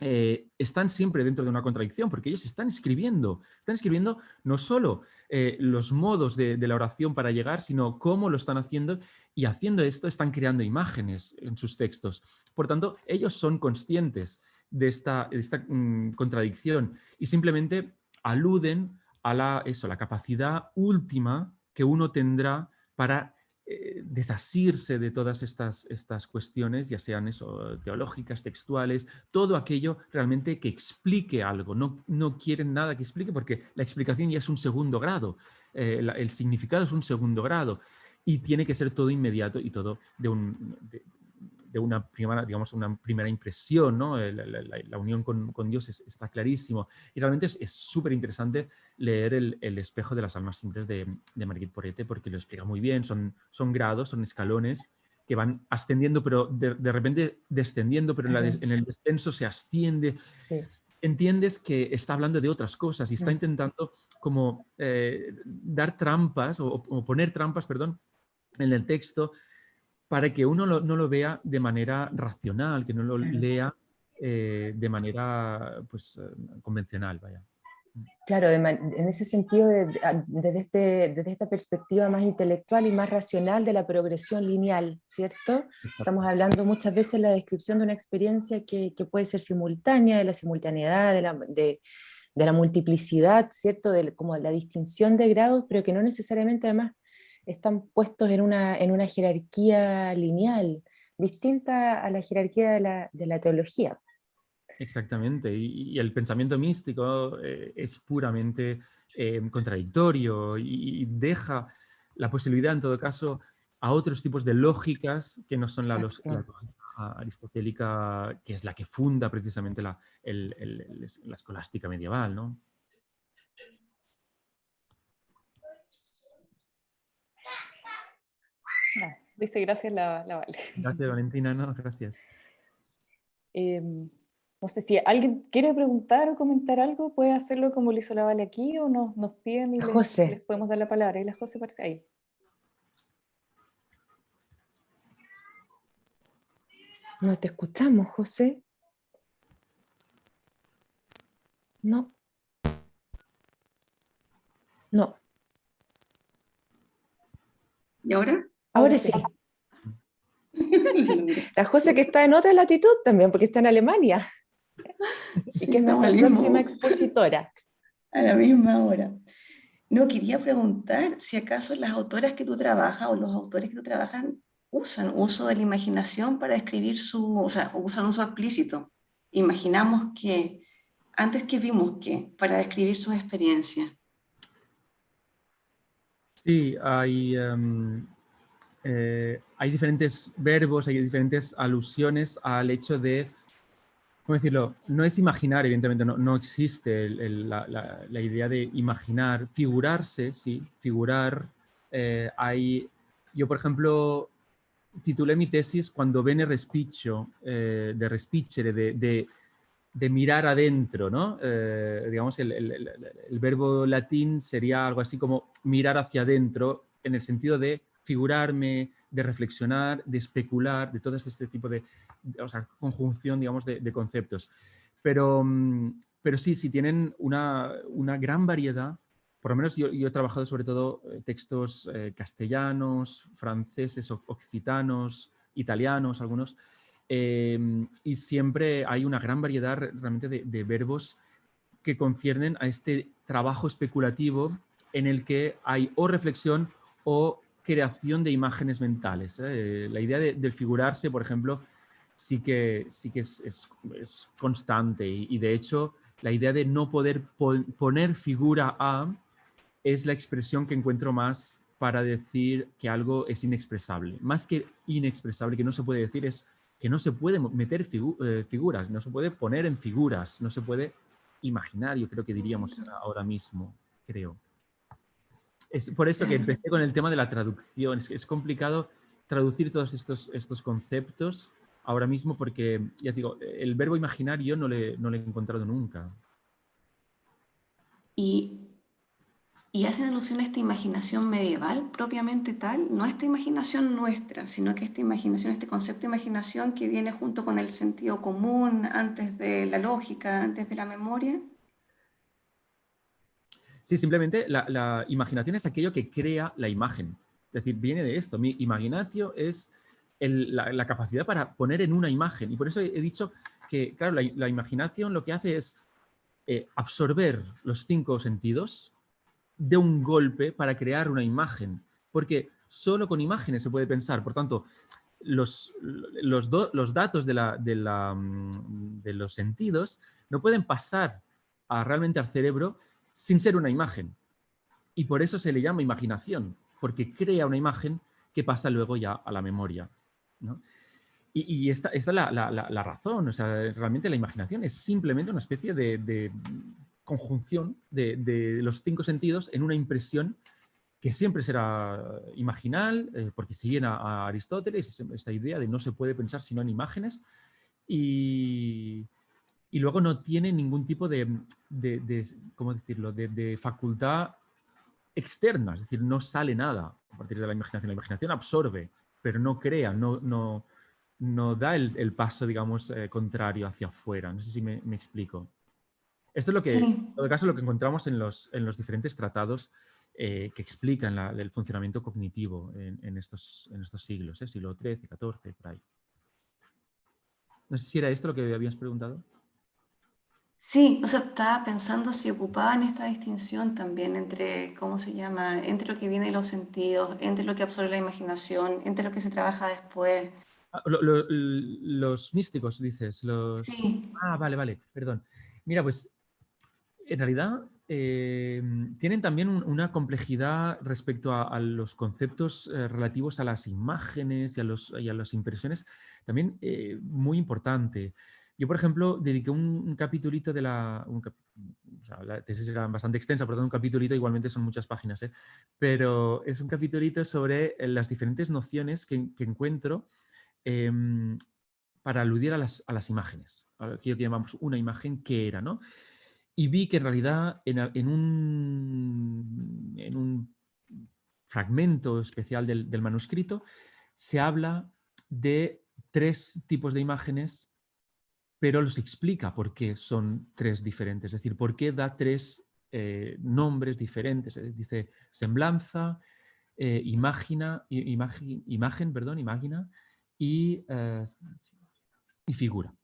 eh, están siempre dentro de una contradicción, porque ellos están escribiendo, están escribiendo no solo eh, los modos de, la oración para llegar, sino cómo lo están haciendo, y haciendo esto están creando imágenes en sus textos. Por tanto, ellos son conscientes de esta, mm, contradicción y simplemente aluden a la, eso, la capacidad última que uno tendrá para eh, desasirse de todas estas, estas cuestiones, ya sean eso, teológicas, textuales, todo aquello realmente que explique algo. No, no quieren nada que explique porque la explicación ya es un segundo grado, eh, el significado es un segundo grado y tiene que ser todo inmediato y todo de un, una primera, digamos, una primera impresión, ¿no? la, unión con, Dios está clarísimo. Y realmente es súper interesante leer el, espejo de las almas simples de, de Marguerite Porete porque lo explica muy bien, son, son grados, son escalones que van ascendiendo, pero de, repente descendiendo, pero en, el descenso se asciende. Entiendes que está hablando de otras cosas y está intentando como eh, dar trampas o, o, poner trampas, perdón, en el texto para que uno no lo vea de manera racional, que no lo lea eh, de manera pues, eh, convencional. Vaya. Claro, en ese sentido, desde, este, desde esta perspectiva más intelectual y más racional de la progresión lineal, ¿cierto? Estamos hablando muchas veces en la descripción de una experiencia que, que puede ser simultánea, de la simultaneidad, de la, de, de la multiplicidad, ¿cierto? De como la distinción de grados, pero que no necesariamente además están puestos en una, en una jerarquía lineal, distinta a la jerarquía de la, de la teología. Exactamente, y, el pensamiento místico eh, es puramente eh, contradictorio y, deja la posibilidad, en todo caso, a otros tipos de lógicas que no son la, lógica aristotélica, que es la que funda precisamente la, la escolástica medieval. ¿no? Dice gracias la, Vale. Gracias Valentina, no, gracias. Em, no sé si alguien quiere preguntar o comentar algo, puede hacerlo como lo hizo la Vale aquí o nos, nos piden y les, podemos dar la palabra. Y la José parece ahí. No te escuchamos, José. No. No. ¿Y ahora? Ahora sí. La José que está en otra latitud también, porque está en Alemania. y que es nuestra próxima expositora. A la misma hora. No, quería preguntar si acaso las autoras que tú trabajas o los autores que tú trabajan usan uso de la imaginación para escribir su, o sea, usan uso explícito. Imaginamos que, antes que vimos que, para describir sus experiencias. Sí, hay, em, eh, hay diferentes verbos, hay diferentes alusiones al hecho de, ¿cómo decirlo? No es imaginar, evidentemente, no, no existe la, idea de imaginar, figurarse, sí, figurar. Eh, hay, yo, por ejemplo, titulé mi tesis cuando viene respiccio, eh, de respicere, de, de, mirar adentro, ¿no? Digamos, el, el, verbo latín sería algo así como mirar hacia adentro, en el sentido de figurarme, de reflexionar, de especular, de todo este tipo de, o sea, conjunción, digamos, de, de conceptos. Pero, mm, pero sí, sí tienen una, una gran variedad por lo menos yo, he trabajado sobre todo eh, textos eh, castellanos, franceses, occitanos, italianos, algunos, em, y siempre hay una gran variedad realmente de, verbos que conciernen a este trabajo especulativo en el que hay o reflexión o creación de imágenes mentales. ¿eh? La idea de, figurarse, por ejemplo, sí que, sí que es, constante y, y, de hecho la idea de no poder poner figura a es la expresión que encuentro más para decir que algo es inexpresable. Más que inexpresable, que no se puede decir, es que no se puede meter eh, figuras, no se puede poner en figuras, no se puede imaginar, yo creo que diríamos ahora mismo, creo. Es por eso que empecé con el tema de la traducción. Es, complicado traducir todos estos, estos conceptos ahora mismo porque, ya digo, el verbo imaginar yo no le, no le he encontrado nunca. Y y hacen alusión a esta imaginación medieval propiamente tal, no a esta imaginación nuestra, sino que esta imaginación, este concepto de imaginación que viene junto con el sentido común, antes de la lógica, antes de la memoria. Sí, simplemente la, imaginación es aquello que crea la imagen. Es decir, viene de esto. Mi imaginatio es la, capacidad para poner en una imagen. Y por eso he, dicho que, claro, la, imaginación lo que hace es eh, absorber los cinco sentidos, de un golpe para crear una imagen, porque solo con imágenes se puede pensar. Por tanto, los, datos de, mm, de, los sentidos no pueden pasar a, realmente al cerebro sin ser una imagen. Y por eso se le llama imaginación, porque crea una imagen que pasa luego ya a la memoria. Y, esta, esta, es la, la, razón, o sea, realmente la imaginación es simplemente una especie de, conjunción de, los cinco sentidos en una impresión que siempre será imaginal, eh, porque siguen a, Aristóteles, esta idea de no se puede pensar sino en imágenes, y, luego no tiene ningún tipo de, ¿cómo decirlo?, de, facultad externa, es decir, no sale nada a partir de la imaginación. La imaginación absorbe, pero no crea, no, no, no da el, paso, digamos, eh, contrario hacia afuera. No sé si me explico. Esto es lo que, en todo caso, lo que encontramos en los, en los diferentes tratados eh, que explican el funcionamiento cognitivo en, estos, en estos siglos, ¿eh? siglo XIII, XIV, por ahí. No sé si era esto lo que habías preguntado. Sí, o sea, estaba pensando si ocupaban esta distinción también entre, ¿cómo se llama? Entre lo que viene de los sentidos, entre lo que absorbe la imaginación, entre lo que se trabaja después. Ah, los místicos, dices. Los... Sí. Ah, vale, vale, perdón. Mira, pues en realidad eh, tienen también una complejidad respecto a, los conceptos eh, relativos a las imágenes y a, los, las impresiones también eh, muy importante. Yo, por ejemplo, dediqué un, capitulito de la... la tesis era bastante extensa, por lo tanto un capitulito igualmente son muchas páginas, pero es un capitulito sobre las diferentes nociones que, encuentro em, para aludir a las, a las imágenes, aquello que llamamos una imagen que era, ¿no? y vi que en realidad en, un, en un, fragmento especial del, manuscrito se habla de tres tipos de imágenes, pero los explica por qué son tres diferentes, es decir, por qué da tres eh, nombres diferentes. Dice semblanza, eh, imagina, imagen, perdón, imagina y, eh, y figura.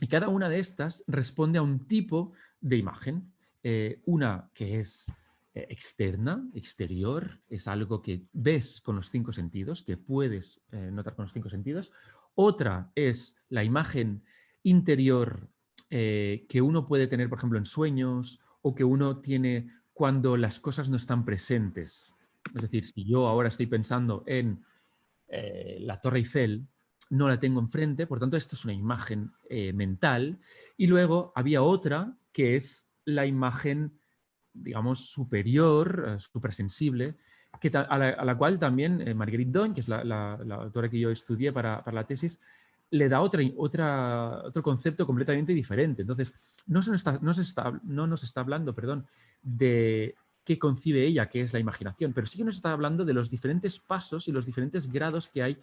Y cada una de estas responde a un tipo de imagen. Eh, una que es externa, exterior, es algo que ves con los cinco sentidos, que puedes notar con los cinco sentidos. Otra es la imagen interior que uno puede tener, por ejemplo, en sueños o que uno tiene cuando las cosas no están presentes. Es decir, si yo ahora estoy pensando en eh, la Torre Eiffel, no la tengo enfrente, por tanto esto es una imagen eh, mental. Y luego había otra que es la imagen, digamos, superior, supersensible, que a, la, cual también Marguerite Don, que es la, autora que yo estudié para la tesis, le da otra, otra, otro concepto completamente diferente. Entonces, no, se nos está, no, se está, no nos está hablando perdón, de qué concibe ella, que es la imaginación, pero sí que nos está hablando de los diferentes pasos y los diferentes grados que hay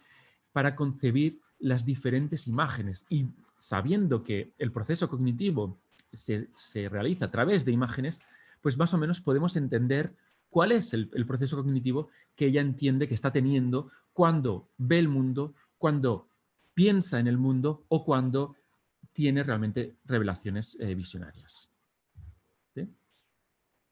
para concebir las diferentes imágenes. Y sabiendo que el proceso cognitivo se, realiza a través de imágenes, pues más o menos podemos entender cuál es el, el, proceso cognitivo que ella entiende que está teniendo cuando ve el mundo, cuando piensa en el mundo o cuando tiene realmente revelaciones eh, visionarias.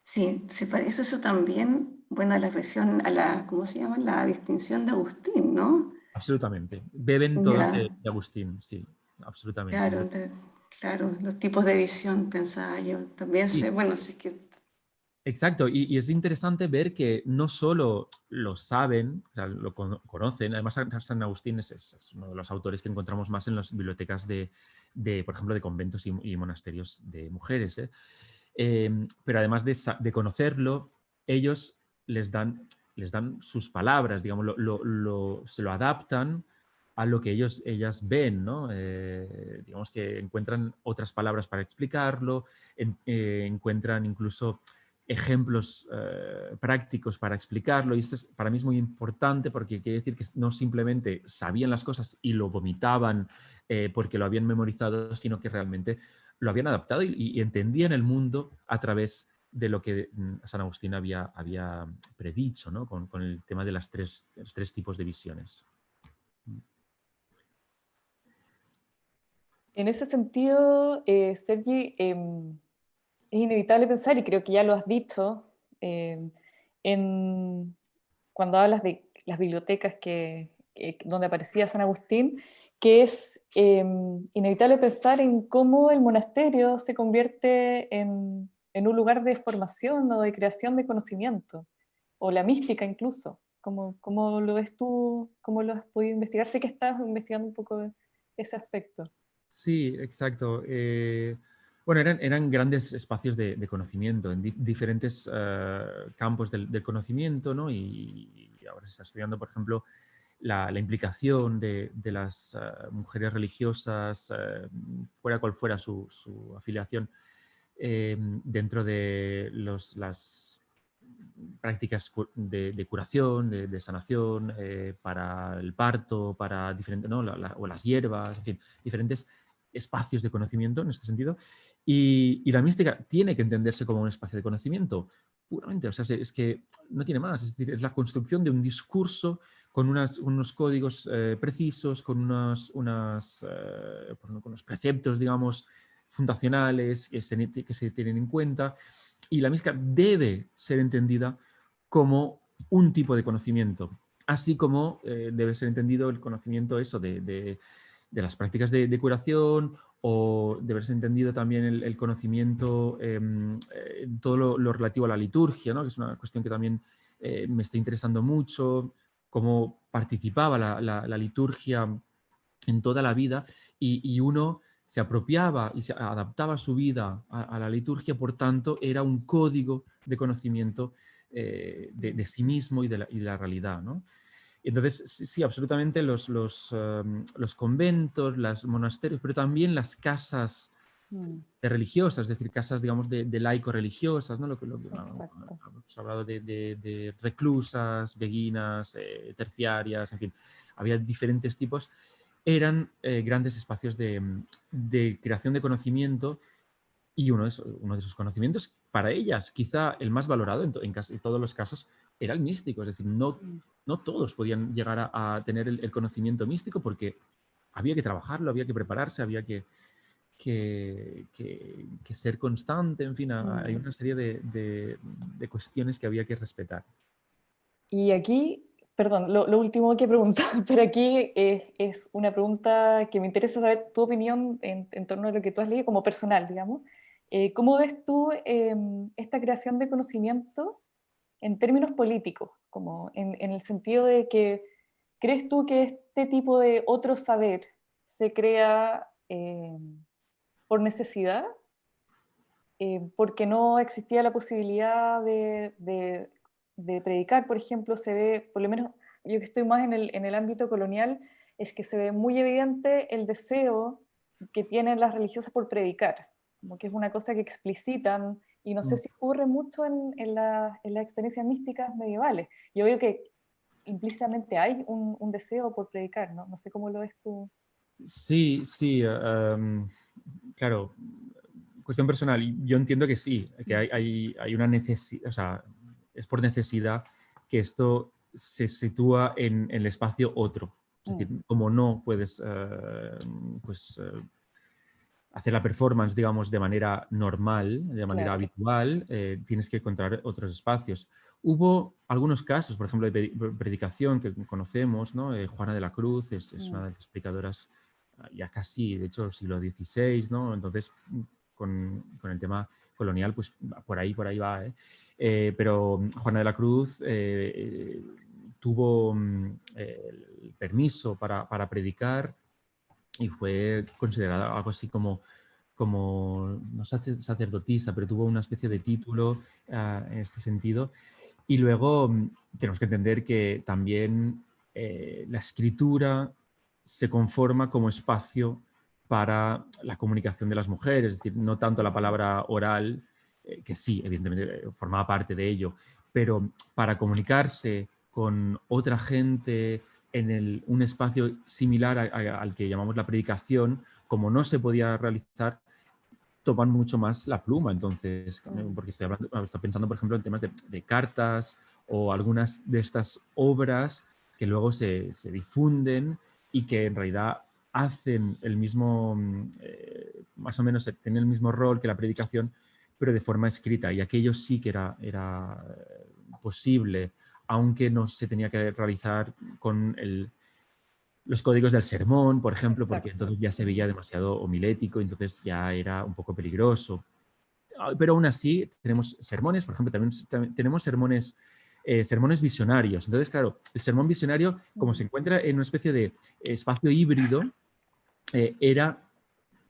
¿Sí? se parece eso también, bueno, a la versión, a la, ¿cómo se llama? La distinción de Agustín, ¿no? Absolutamente. Beben todos de, Agustín, sí, absolutamente. Claro, claro, los tipos de visión, pensaba yo. También sé, bueno, sí que Exacto, y, es interesante ver que no solo lo saben, o sea, lo conocen, además San Agustín es, uno de los autores que encontramos más en las bibliotecas de, por ejemplo, de conventos y, monasterios de mujeres. ¿eh? Em, pero además de, conocerlo, ellos les dan, les dan sus palabras, digamos, se lo adaptan a lo que ellos, ellas ven, ¿no? Eh, digamos que encuentran otras palabras para explicarlo, eh, encuentran incluso ejemplos eh, prácticos para explicarlo y esto es, para mí es muy importante porque quiere decir que no simplemente sabían las cosas y lo vomitaban eh, porque lo habían memorizado, sino que realmente lo habían adaptado y, entendían el mundo a través de lo que mm, San Agustín había, había predicho ¿no? con, el tema de las tres, los tres tipos de visiones. En ese sentido, eh, Sergi, em, es inevitable pensar, y creo que ya lo has dicho, eh, cuando hablas de las bibliotecas que, donde aparecía San Agustín, que es eh, inevitable pensar en cómo el monasterio se convierte en, un lugar de formación o de creación de conocimiento, o la mística incluso. ¿Cómo, cómo lo ves tú? ¿Cómo lo has podido investigar? Sé que estás investigando un poco ese aspecto. Sí, exacto. Eh, bueno, eran, grandes espacios de, conocimiento en diferentes eh, campos del, conocimiento, ¿no? Y, ahora se está estudiando, por ejemplo, la, implicación de, las eh, mujeres religiosas, eh, fuera cual fuera su, afiliación, dentro de las prácticas de, curación, de, sanación, para el parto, para diferentes, ¿no? o las hierbas, en fin, diferentes espacios de conocimiento en este sentido. Y, la mística tiene que entenderse como un espacio de conocimiento, puramente, o sea, es que no tiene más, es decir, es la construcción de un discurso con unos códigos eh, precisos, con unos, unas, eh, unos preceptos, digamos, fundacionales que se, que se tienen en cuenta, y la mística debe ser entendida como un tipo de conocimiento, así como eh, debe ser entendido el conocimiento eso de de las prácticas de, curación o de haberse entendido también el, conocimiento em, eh, en todo lo, relativo a la liturgia, ¿no? que es una cuestión que también eh, me está interesando mucho, cómo participaba la, liturgia en toda la vida y, uno se apropiaba y se adaptaba su vida a, la liturgia, por tanto era un código de conocimiento eh, de, sí mismo y de la, y de la realidad. ¿no? Entonces, sí, absolutamente los, los, em, los, conventos, los monasterios, pero también las casas mm. religiosas, es decir, casas, digamos, de, laico-religiosas, ¿no? Lo que, lo hemos hablado de, reclusas, beguinas, eh, terciarias, en fin, había diferentes tipos. Eran eh, grandes espacios de, creación de conocimiento y uno, es, uno de esos conocimientos, para ellas, quizá el más valorado en, en, en todos los casos, era el místico, es decir, no, mm. No todos podían llegar a, tener el, conocimiento místico porque había que trabajarlo, había que prepararse, había que, que, ser constante, en fin, hay una serie de, cuestiones que había que respetar. Y aquí, perdón, lo, último que preguntar, pero aquí es, una pregunta que me interesa saber tu opinión en, torno a lo que tú has leído como personal, digamos. Eh, ¿Cómo ves tú em, esta creación de conocimiento en términos políticos? Como en, el sentido de que, ¿crees tú que este tipo de otro saber se crea em, por necesidad? Eh, porque no existía la posibilidad de, de, predicar, por ejemplo, se ve, por lo menos yo que estoy más en el, en el ámbito colonial, es que se ve muy evidente el deseo que tienen las religiosas por predicar como que es una cosa que explicitan, y no sé mm. si ocurre mucho en, en, la, en las experiencias místicas medievales. Yo veo que implícitamente hay un, un, deseo por predicar, ¿no? No sé cómo lo ves tú. Sí, sí, em, claro, cuestión personal, yo entiendo que sí, que hay, hay, hay una necesidad, o sea, es por necesidad que esto se sitúa en, en el espacio otro. Es decir, mm. como no puedes eh, pues, eh, hacer la performance, digamos, de manera normal, de manera habitual, eh, tienes que encontrar otros espacios. Hubo algunos casos, por ejemplo, de predicación que conocemos, ¿no? Eh, Juana de la Cruz es, mm. una de las predicadoras ah, ya casi, de hecho, siglo XVI, ¿no? Entonces, con, con, el tema colonial, pues por ahí, por ahí va, ¿eh? pero Juana de la Cruz tuvo mm, el permiso para, para predicar y fue considerada algo así como, como no sacerdotisa, pero tuvo una especie de título ah, en este sentido. Y luego mm, tenemos que entender que también eh, la escritura se conforma como espacio para la comunicación de las mujeres, es decir, no tanto la palabra oral, eh, que sí, evidentemente eh, formaba parte de ello, pero para comunicarse con otra gente, en un espacio similar al que llamamos la predicación, como no se podía realizar, toman mucho más la pluma. Entonces, mm. porque estoy, hablando, pensando, por ejemplo, en temas de, cartas o algunas de estas obras que luego se, difunden y que en realidad hacen el mismo, mm, eh, más o menos tienen el mismo rol que la predicación, pero de forma escrita. Y aquello sí que era, era eh, posible aunque no se tenía que realizar con los códigos del sermón, por ejemplo, porque entonces ya se veía demasiado homilético, entonces ya era un poco peligroso. Ah, pero aún así tenemos sermones, por ejemplo, también, tenemos sermones, eh, sermones visionarios. Entonces, claro, el sermón visionario, como se encuentra en una especie de espacio híbrido, eh, era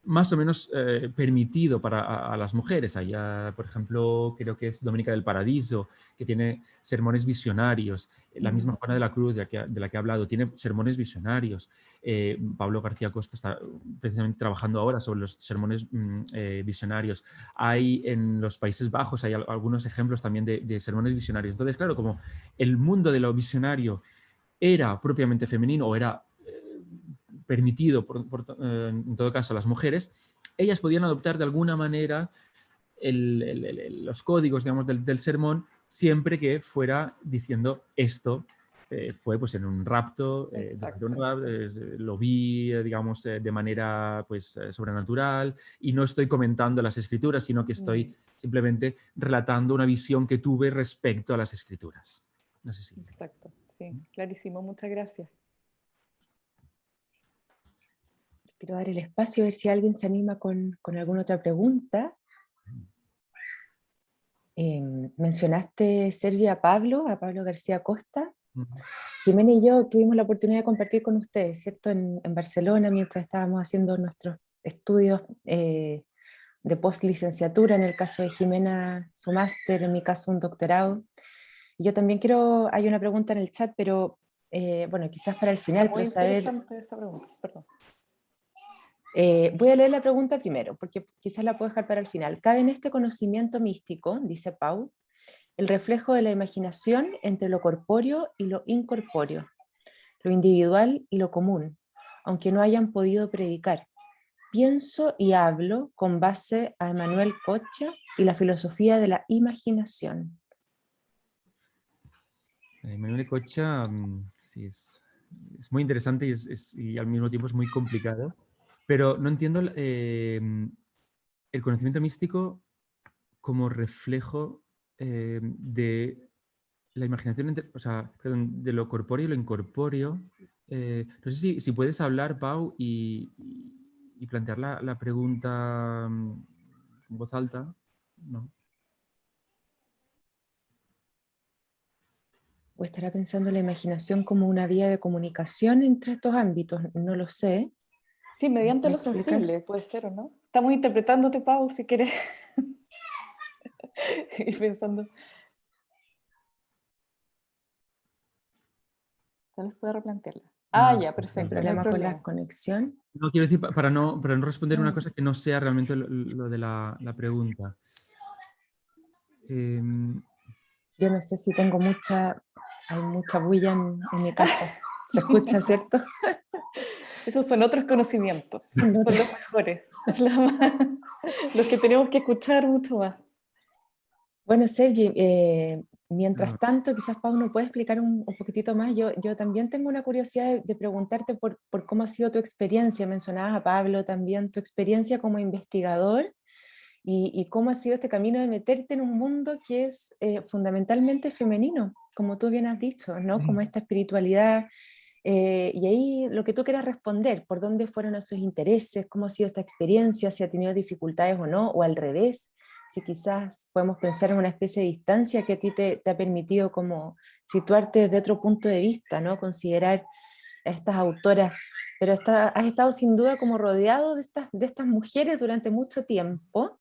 más o menos eh, permitido para las mujeres. Allá, por ejemplo, creo que es Dominica del Paradiso, que tiene sermones visionarios. La misma Juana de la Cruz, de la que, de la que he hablado, tiene sermones visionarios. Eh, Pablo García Costa está precisamente trabajando ahora sobre los sermones mm, eh, visionarios. Hay en los Países Bajos, hay algunos ejemplos también de, de sermones visionarios. Entonces, claro, como el mundo de lo visionario era propiamente femenino o era permitido, por, eh, en todo caso, a las mujeres, ellas podían adoptar de alguna manera los códigos digamos, del, sermón siempre que fuera diciendo esto eh, fue pues en un rapto, eh, lo vi digamos de manera pues sobrenatural y no estoy comentando las escrituras sino que estoy mm. simplemente relatando una visión que tuve respecto a las escrituras. No sé si... Exacto, sí, clarísimo, muchas gracias. Quiero dar el espacio a ver si alguien se anima con, alguna otra pregunta. Em, mencionaste, Sergi, a Pablo, a Pablo García Costa. Jimena y yo tuvimos la oportunidad de compartir con ustedes, ¿cierto? En, Barcelona, mientras estábamos haciendo nuestros estudios eh, de post-licenciatura, en el caso de Jimena, su máster, en mi caso un doctorado. Yo también quiero, hay una pregunta en el chat, pero eh, bueno, quizás para el final, Muy saber... Esa pregunta, perdón. Eh, voy a leer la pregunta primero, porque quizás la puedo dejar para el final. ¿Cabe en este conocimiento místico, dice Pau, el reflejo de la imaginación entre lo corpóreo y lo incorpóreo, lo individual y lo común, aunque no hayan podido predicar? Pienso y hablo con base a Emanuel Cocha y la filosofía de la imaginación. Eh, Manuel Cocha, mm, sí, es, muy interesante y, es, y, al mismo tiempo es muy complicado, pero no entiendo eh, el conocimiento místico como reflejo eh, de la imaginación, o sea, de lo corpóreo y lo incorpóreo. Eh, no sé si, puedes hablar, Pau, y, plantear la, pregunta mm, en voz alta. ¿O estará pensando la imaginación como una vía de comunicación entre estos ámbitos? No lo sé. Sí, mediante lo sensible, puede ser, ¿o no? Estamos interpretándote, Pau, si quieres. y pensando. Tal vez pueda replantearla. Ah, ya, perfecto. ¿Problema no con la conexión? No, quiero decir, para no, para no responder una mm. cosa que no sea realmente lo, de la, la pregunta. Eh, Yo no sé si tengo mucha, hay mucha bulla en, en mi casa. ¿Se escucha, cierto? Esos son otros conocimientos, son los mejores, los que tenemos que escuchar mucho más. Bueno, Sergi, eh, mientras tanto, quizás Pau nos puede explicar un, un, poquitito más. Yo, yo también tengo una curiosidad de, de preguntarte por, por, cómo ha sido tu experiencia. Mencionabas a Pablo también, tu experiencia como investigador y, y cómo ha sido este camino de meterte en un mundo que es eh, fundamentalmente femenino, como tú bien has dicho, ¿no? Como esta espiritualidad eh, y ahí lo que tú quieras responder, por dónde fueron esos intereses, cómo ha sido esta experiencia, si ha tenido dificultades o no, o al revés, si quizás podemos pensar en una especie de distancia que a ti te, te ha permitido como situarte desde otro punto de vista, ¿no? considerar a estas autoras, pero está, has estado sin duda como rodeado de estas, de estas mujeres durante mucho tiempo,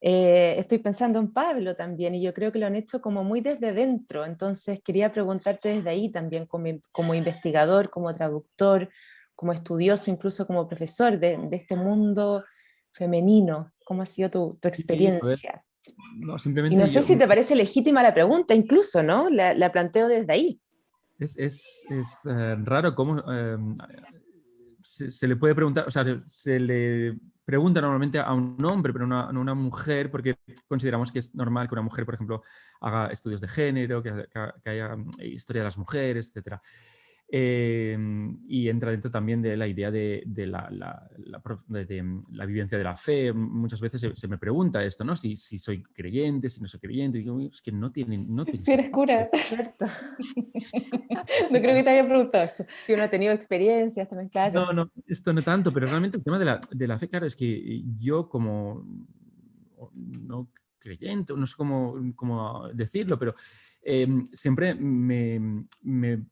eh, estoy pensando en Pablo también, y yo creo que lo han hecho como muy desde dentro, entonces quería preguntarte desde ahí también, como, como investigador, como traductor, como estudioso, incluso como profesor de, de este mundo femenino, ¿cómo ha sido tu, tu experiencia? No, simplemente y no sé yo, si te parece legítima la pregunta, incluso, ¿no? La, la planteo desde ahí. Es, es, es uh, raro cómo uh, se, se, le puede preguntar, o sea, se le pregunta normalmente a un hombre, pero no a una mujer, porque consideramos que es normal que una mujer, por ejemplo, haga estudios de género, que, que, haya mm, historia de las mujeres, etc. Eh, y entra dentro también de la idea de, de, la, la, la, de, de, la, vivencia de la fe. Muchas veces se, se me pregunta esto, ¿no? Si, si, soy creyente, si no soy creyente. Y digo, es que no tienen... No tiene si eres cura. no creo que te haya preguntado eso. Si uno ha tenido experiencias también, claro. No, no, esto no tanto, pero realmente el tema de la, de la fe, claro, es que yo como no creyente, no sé cómo, cómo decirlo, pero eh, siempre me, me,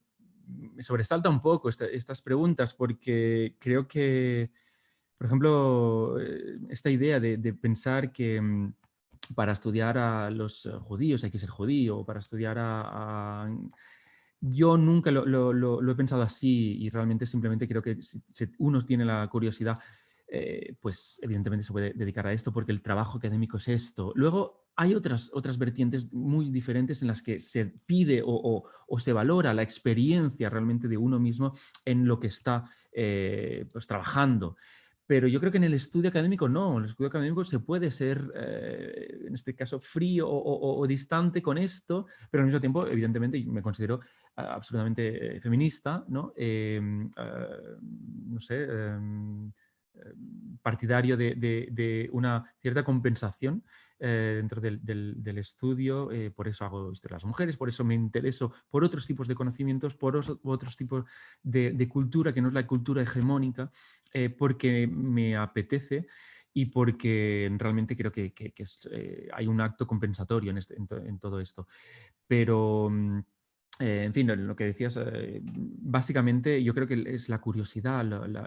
me, sobresalta un poco esta, estas preguntas porque creo que, por ejemplo, eh, esta idea de, pensar que mm, para estudiar a los judíos hay que ser judío, para estudiar a, a yo nunca lo, he pensado así y realmente simplemente creo que uno tiene la curiosidad, eh, pues evidentemente se puede dedicar a esto porque el trabajo académico es esto. Luego hay otras, otras vertientes muy diferentes en las que se pide o, o, se valora la experiencia realmente de uno mismo en lo que está eh, pues, trabajando. Pero yo creo que en el estudio académico no, en el estudio académico se puede ser, eh, en este caso, frío o, distante con esto, pero al mismo tiempo, evidentemente, me considero uh, absolutamente feminista, ¿no? Eh, uh, no sé, em, partidario de, una cierta compensación eh, dentro del, estudio, eh, por eso hago esto de las mujeres, por eso me intereso por otros tipos de conocimientos, por os, otros tipos de, cultura que no es la cultura hegemónica, eh, porque me apetece y porque realmente creo que, hay un acto compensatorio en, este, en, to, en todo esto. Pero... Eh, en fin, lo que decías, eh, básicamente yo creo que es la curiosidad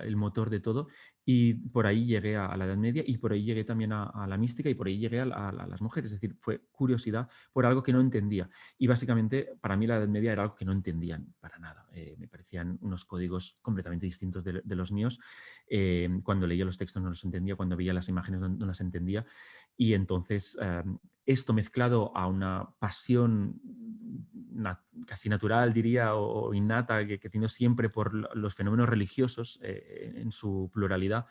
el motor de todo y por ahí llegué a, la Edad Media y por ahí llegué también a, la mística y por ahí llegué a, las mujeres, es decir, fue curiosidad por algo que no entendía. Y básicamente para mí la Edad Media era algo que no entendían para nada, eh, me parecían unos códigos completamente distintos de, los míos, cuando leía los textos no los entendía, cuando veía las imágenes no, las entendía. Y entonces esto mezclado a una pasión casi natural, diría, o, innata, que, tenido siempre por los fenómenos religiosos eh, en su pluralidad,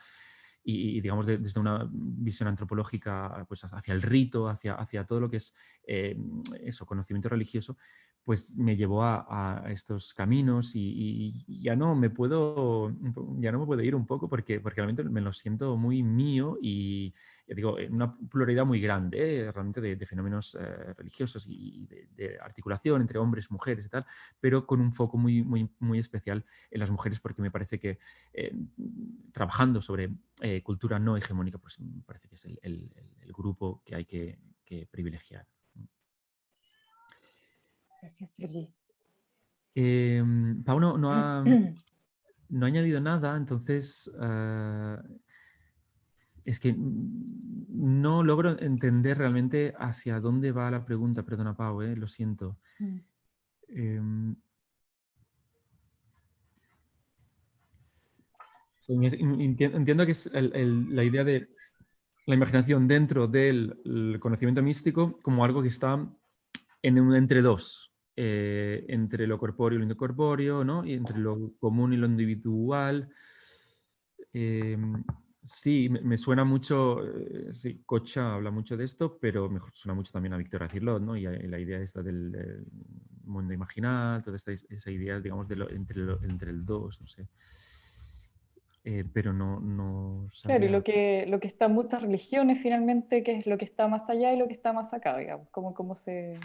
y, digamos, de, desde una visión antropológica pues, hacia el rito, hacia, hacia todo lo que es eh, eso, conocimiento religioso, pues me llevó a, estos caminos y, ya no me puedo ya no me puedo ir un poco porque, porque realmente me lo siento muy mío y digo una pluralidad muy grande ¿eh? realmente de, fenómenos eh, religiosos y de, articulación entre hombres mujeres y tal pero con un foco muy muy muy especial en las mujeres porque me parece que eh, trabajando sobre cultura no hegemónica pues me parece que es el, grupo que hay que privilegiar Gracias, Sergi. Eh, Pauno no ha, no ha añadido nada, entonces ah, es que no logro entender realmente hacia dónde va la pregunta. Perdona, Pau, eh, lo siento. Mm. Em, entiendo que es la idea de la imaginación dentro del conocimiento místico como algo que está en un entre dos, eh, entre lo corpóreo y lo incorpóreo, ¿no? y entre lo común y lo individual. Em, sí, me, suena mucho, eh, sí, Cocha habla mucho de esto, pero me suena mucho también a Víctor Acirlot, ¿no? y, la idea esta del, mundo imaginal, toda esta, esa idea, digamos, de lo, entre, entre el dos, no sé. Eh, pero no, no Claro, y lo que, lo que está en muchas religiones finalmente, que es lo que está más allá y lo que está más acá, digamos, como cómo se,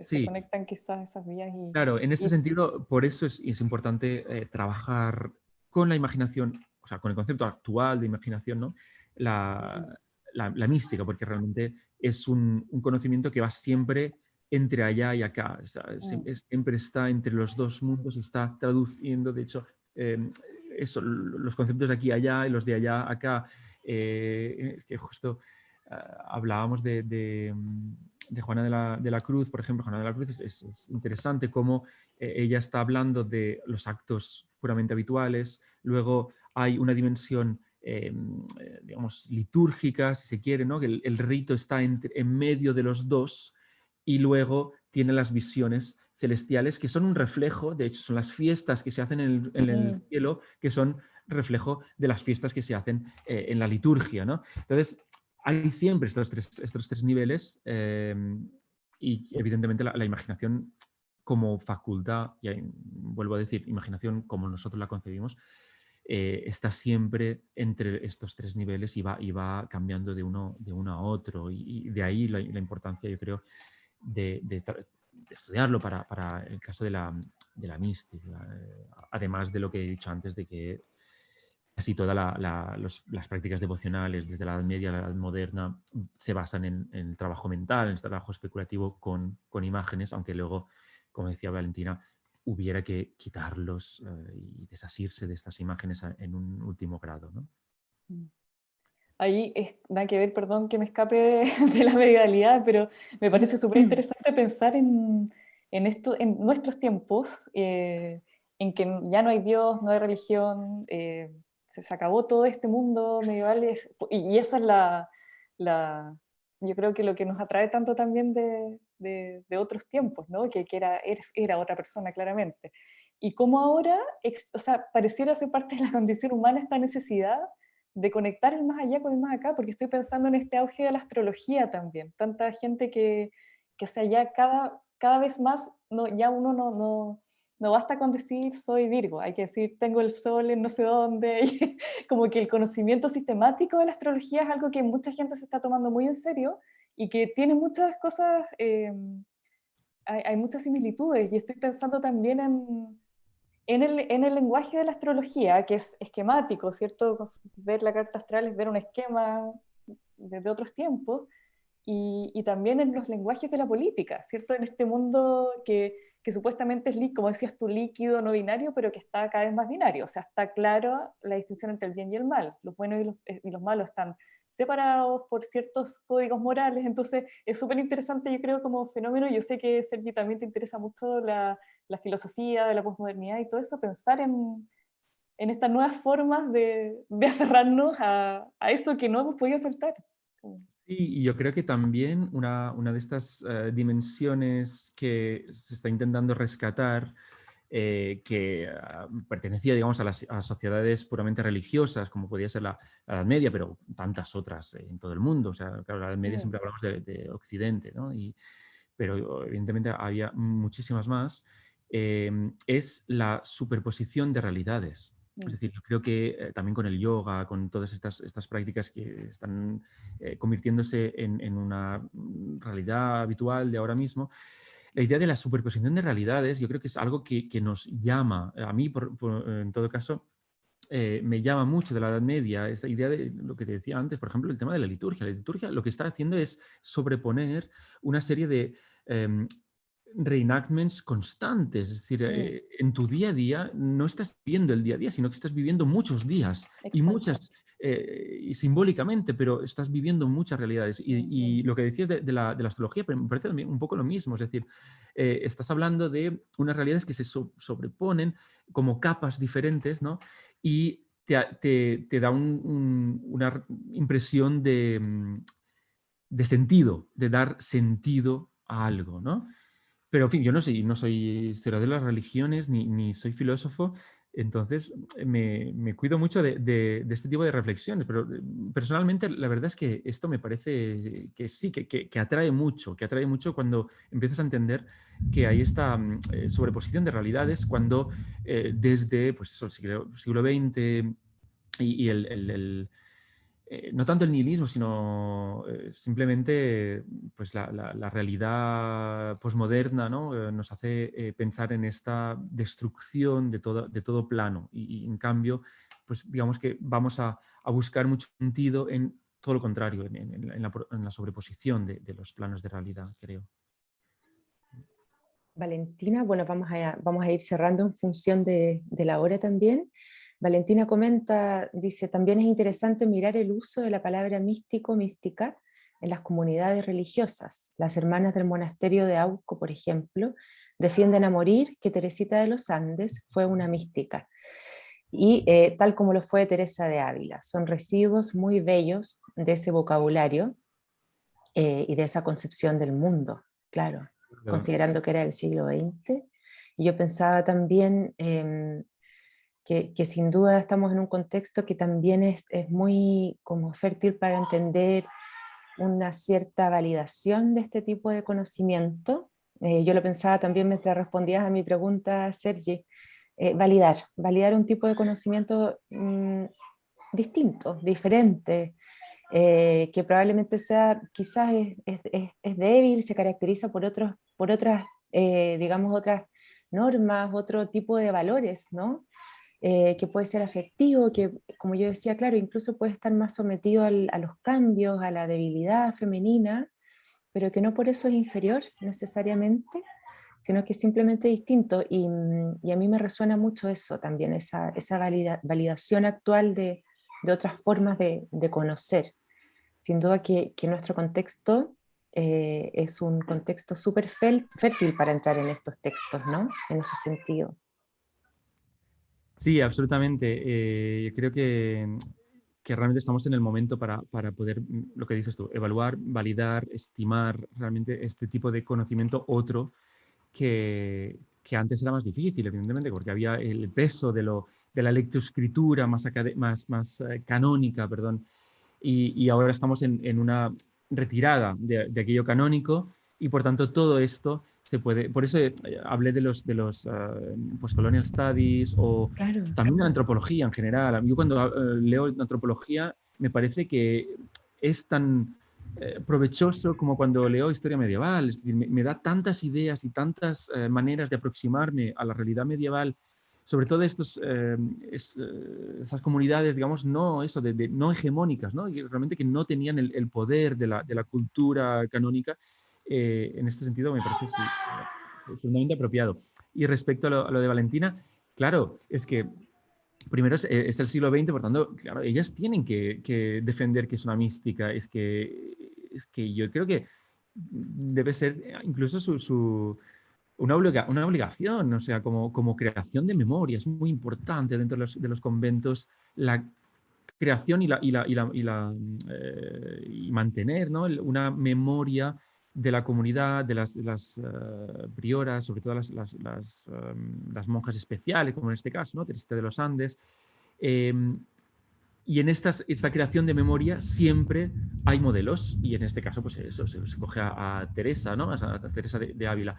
se, conectan quizás esas vías. Y, claro, en este sentido, por eso es, es importante eh, trabajar con la imaginación, o sea, con el concepto actual de imaginación, ¿no? La, la, mística, porque realmente es un, un, conocimiento que va siempre entre allá y acá, mm. siempre está entre los dos mundos y está traduciendo, de hecho, em, eso, los conceptos de aquí allá y los de allá acá, eh, que justo ah, hablábamos de, de de Juana de la, Cruz, por ejemplo, Juana de la Cruz es, interesante cómo eh, ella está hablando de los actos puramente habituales, luego hay una dimensión, em, eh, digamos, litúrgica, si se quiere, ¿no? que el, rito está en medio de los dos y luego tiene las visiones celestiales que son un reflejo, de hecho son las fiestas que se hacen en el, cielo, que son reflejo de las fiestas que se hacen eh, en la liturgia. ¿no? Entonces, hay siempre estos tres, estos tres niveles em, y evidentemente la, imaginación como facultad, y vuelvo a decir, imaginación como nosotros la concebimos, eh, está siempre entre estos tres niveles y va, y va cambiando de uno, de uno a otro. Y, de ahí la, importancia, yo creo, de, estudiarlo para, el caso de la, de la mística. Eh, además de lo que he dicho antes, de que Casi todas las prácticas devocionales, desde la Edad Media a la Edad Moderna, se basan en, el trabajo mental, en el trabajo especulativo con, imágenes, aunque luego, como decía Valentina, hubiera que quitarlos eh, y desasirse de estas imágenes en un último grado. Mm. Ahí es, nada que ver, perdón que me escape de, la medialidad, pero me parece súper interesante pensar en, esto, en nuestros tiempos, eh, en que ya no hay Dios, no hay religión, eh, se acabó todo este mundo medieval y, esa es la, la, yo creo que lo que nos atrae tanto también de, de, otros tiempos, ¿no? que, que era, era otra persona claramente. Y como ahora, o sea, pareciera ser parte de la condición humana esta necesidad de conectar el más allá con el más acá, porque estoy pensando en este auge de la astrología también, tanta gente que, que o sea, ya cada, cada vez más, no, ya uno no, no, no basta con decir soy Virgo, hay que decir tengo el sol en no sé dónde, como que el conocimiento sistemático de la astrología es algo que mucha gente se está tomando muy en serio y que tiene muchas cosas, eh, hay, muchas similitudes y estoy pensando también en, en, el, en, el, lenguaje de la astrología, que es esquemático, ¿cierto? Ver la carta astral es ver un esquema desde otros tiempos, y, y, también en los lenguajes de la política, ¿cierto? En este mundo que que supuestamente es, como decías tú, líquido, no binario, pero que está cada vez más binario. O sea, está claro la distinción entre el bien y el mal. Los buenos y los, eh, y los malos están separados por ciertos códigos morales. Entonces, es súper interesante, yo creo, como fenómeno. Yo sé que, Sergi, también te interesa mucho la, la filosofía de la posmodernidad y todo eso, pensar en, en estas nuevas formas de, de aferrarnos a, a, eso que no hemos podido soltar. Sí, y yo creo que también una, una de estas eh, dimensiones que se está intentando rescatar, eh, que ah, pertenecía digamos, a las, sociedades puramente religiosas, como podía ser la, Edad Media, pero tantas otras en todo el mundo. O sea, claro, la Edad Media siempre hablamos de, Occidente, ¿no? Y, pero evidentemente había muchísimas más, em, es la superposición de realidades. Es Mm. decir, yo creo que eh, también con el yoga, con todas estas, estas prácticas que están eh, convirtiéndose en, en una mm, realidad habitual de ahora mismo, la idea de la superposición de realidades yo creo que es algo que, que nos llama, a mí por- por- en todo caso, eh, me llama mucho de la Edad Media, esta idea de lo que te decía antes, por ejemplo, el tema de la liturgia. La liturgia lo que está haciendo es sobreponer una serie de em, reenactments constantes. Es decir, Mm. eh, en tu día a día no estás viviendo el día a día, sino que estás viviendo muchos días y muchas, eh, y simbólicamente, pero estás viviendo muchas realidades. Y, y lo que decías de, de la, de la astrología pero me parece también un poco lo mismo. Es decir, eh, estás hablando de unas realidades que se so- sobreponen como capas diferentes, ¿no? Y te, te- te da un- un- una impresión de, mm, de sentido, de dar sentido a algo, ¿no? Pero, en fin, yo no soy, no soy historiador de las religiones ni, ni soy filósofo, entonces me, me cuido mucho de, de- de este tipo de reflexiones, pero eh, personalmente la verdad es que esto me parece que sí, que, que- que atrae mucho, que atrae mucho cuando empiezas a entender que hay esta mm, eh, sobreposición de realidades, cuando eh, desde pues, el siglo, siglo XX y, y el- el- el, eh, no tanto el nihilismo, sino eh, simplemente pues, la, realidad posmoderna ¿no? Eh, nos hace pensar en esta destrucción de todo, de todo plano. Y, en cambio, pues digamos que vamos a, buscar mucho sentido en todo lo contrario, en, la, sobreposición de, los planos de realidad, creo. Valentina, bueno, vamos a, vamos a ir cerrando en función de la hora también. Valentina comenta, dice, también es interesante mirar el uso de la palabra místico, mística, en las comunidades religiosas. Las hermanas del monasterio de Auco, por ejemplo, defienden a morir que Teresita de los Andes fue una mística. Y eh, tal como lo fue Teresa de Ávila, son residuos muy bellos de ese vocabulario eh, y de esa concepción del mundo, claro considerando que era el siglo XX. Y yo pensaba también em, que, sin duda estamos en un contexto que también es, es muy como fértil para entender una cierta validación de este tipo de conocimiento. Eh, yo lo pensaba también mientras respondías a mi pregunta, Sergi, eh, validar, validar un tipo de conocimiento mm, distinto, diferente, eh, que probablemente sea, quizás es, es, es, débil, se caracteriza por, otros, por otras, digamos, otras normas, otro tipo de valores, ¿no? Eh, que puede ser afectivo, que como yo decía, claro, incluso puede estar más sometido a los cambios, a la debilidad femenina, pero que no por eso es inferior necesariamente, sino que es simplemente distinto. Y, y a mí me resuena mucho eso también, esa, esa valida, validación actual de, otras formas de, conocer. Sin duda que, que nuestro contexto eh, es un contexto súper fértil para entrar en estos textos, ¿no? En ese sentido. Sí, absolutamente. Eh, creo que, que, realmente estamos en el momento para, para, poder, lo que dices tú, evaluar, validar, estimar realmente este tipo de conocimiento otro que, que antes era más difícil, evidentemente, porque había el peso de, lo, de la lectoescritura más, más, más eh, canónica, perdón, y, y, ahora estamos en, en una retirada de, de, aquello canónico y por tanto todo esto se puede, por eso hablé de los, de los uh, postcolonial studies o claro. también de la antropología en general. Yo cuando uh, leo antropología me parece que es tan eh, provechoso como cuando leo historia medieval, es decir, me, me da tantas ideas y tantas eh, maneras de aproximarme a la realidad medieval sobre todo estos, eh, es, eh, esas comunidades, digamos, no, eso, de, de, no hegemónicas, ¿no? Y realmente que no tenían el, el poder de la, de la, cultura canónica, eh, en este sentido me parece sí, profundamente apropiado. Y respecto a lo, a lo, de Valentina, claro, es que primero es, es, el siglo XX, por tanto, claro, ellas tienen que, que defender que es una mística, es que, es que yo creo que debe ser incluso su, su una, obliga una, obligación, o sea, como, como, creación de memoria, es muy importante dentro de los, de los conventos la creación y, la, y, la, y, la, y, la, eh, y mantener ¿no? una memoria de la comunidad, de las, uh, prioras, sobre todo las, las, las, monjas especiales, como en este caso, ¿no? Teresita de los Andes, eh, y en estas, esta creación de memoria siempre hay modelos, y en este caso, pues eso, se, coge a, Teresa, ¿no? A, Teresa de, Ávila.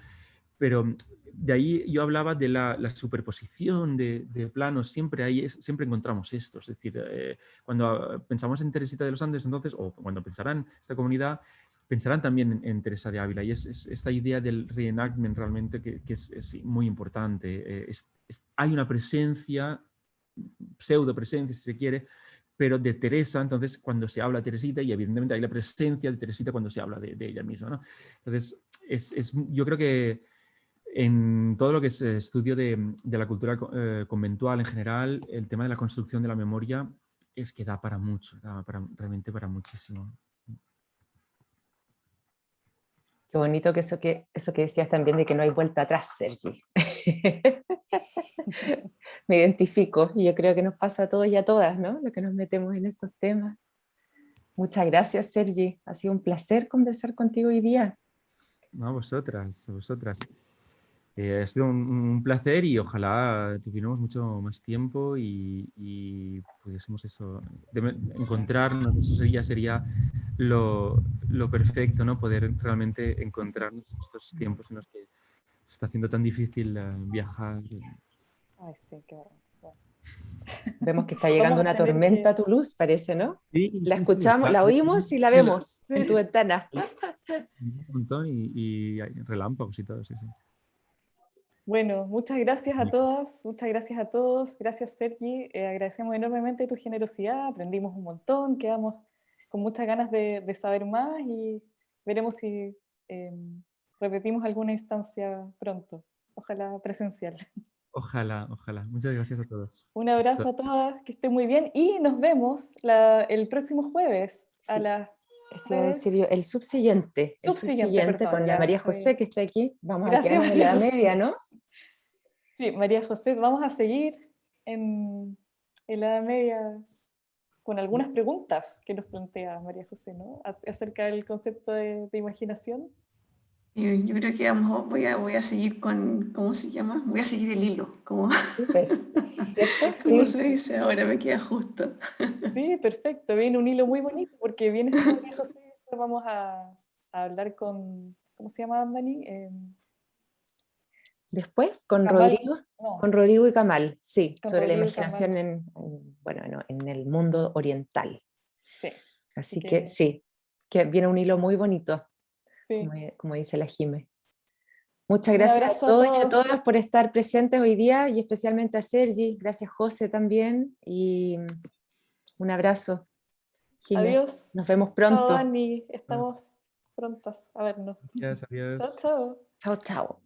Pero de ahí yo hablaba de la, superposición de, planos, siempre, hay, siempre encontramos esto. Es decir, eh, cuando pensamos en Teresita de los Andes, entonces, o cuando pensarán esta comunidad, pensarán también en, Teresa de Ávila. Y es, esta idea del reenactment realmente que, es, muy importante. Eh, hay una presencia, pseudo presencia si se quiere, pero de Teresa, entonces cuando se habla de Teresita, y evidentemente hay la presencia de Teresita cuando se habla de, ella misma. ¿no? Entonces, es, yo creo que en todo lo que es estudio de, la cultura eh, conventual en general, el tema de la construcción de la memoria es que da para mucho, da para, realmente para muchísimo. Qué bonito que eso, que eso que decías también de que no hay vuelta atrás, Sergi. Me identifico y yo creo que nos pasa a todos y a todas, ¿no? Lo que nos metemos en estos temas. Muchas gracias, Sergi. Ha sido un placer conversar contigo hoy día. No, vosotras, vosotras. Eh, ha sido un, placer y ojalá tuviéramos mucho más tiempo y, pudiésemos eso, encontrarnos, eso sería, sería lo, perfecto, ¿no? Poder realmente encontrarnos en estos tiempos en los que se está haciendo tan difícil eh, viajar. Ay, sí, qué Vemos que está llegando una tormenta a tu luz, parece, ¿no? Sí, la escuchamos, la oímos y la vemos en tu ventana. Un montón y, y relámpagos y todo, sí, sí. Bueno, muchas gracias a todas, muchas gracias a todos, gracias Sergi, eh, agradecemos enormemente tu generosidad, aprendimos un montón, quedamos con muchas ganas de, saber más y veremos si em, repetimos alguna instancia pronto, ojalá presencial. Ojalá, ojalá. Muchas gracias a todos. Un abrazo a todas, que estén muy bien y nos vemos el próximo jueves a las eso decir el subsiguiente, el subsiguiente con la María José que está aquí. Vamos a quedar en la media, ¿no? Sí, María José, vamos a seguir en, la Edad Media con algunas preguntas que nos plantea María José, ¿no? Acerca del concepto de, imaginación. Yo, creo que vamos, voy, a, voy a seguir con, ¿cómo se llama? Voy a seguir el hilo, como, ¿cómo se dice ahora? Me queda justo. Sí, perfecto, viene un hilo muy bonito porque viene José, vamos a, hablar con, ¿cómo se llama Dani? Em, Después, con Rodrigo, con Rodrigo y Kamal, sí, sobre la imaginación en, bueno, en el mundo oriental. Sí. Así, que, sí, que viene un hilo muy bonito, como, dice la Jime. Muchas gracias a todos, y a todas por estar presentes hoy día y especialmente a Sergi, gracias José también y un abrazo. Adiós. Nos vemos pronto. Chao, Estamos prontos a vernos. Gracias, adiós. Chao, chao. Chao, chao.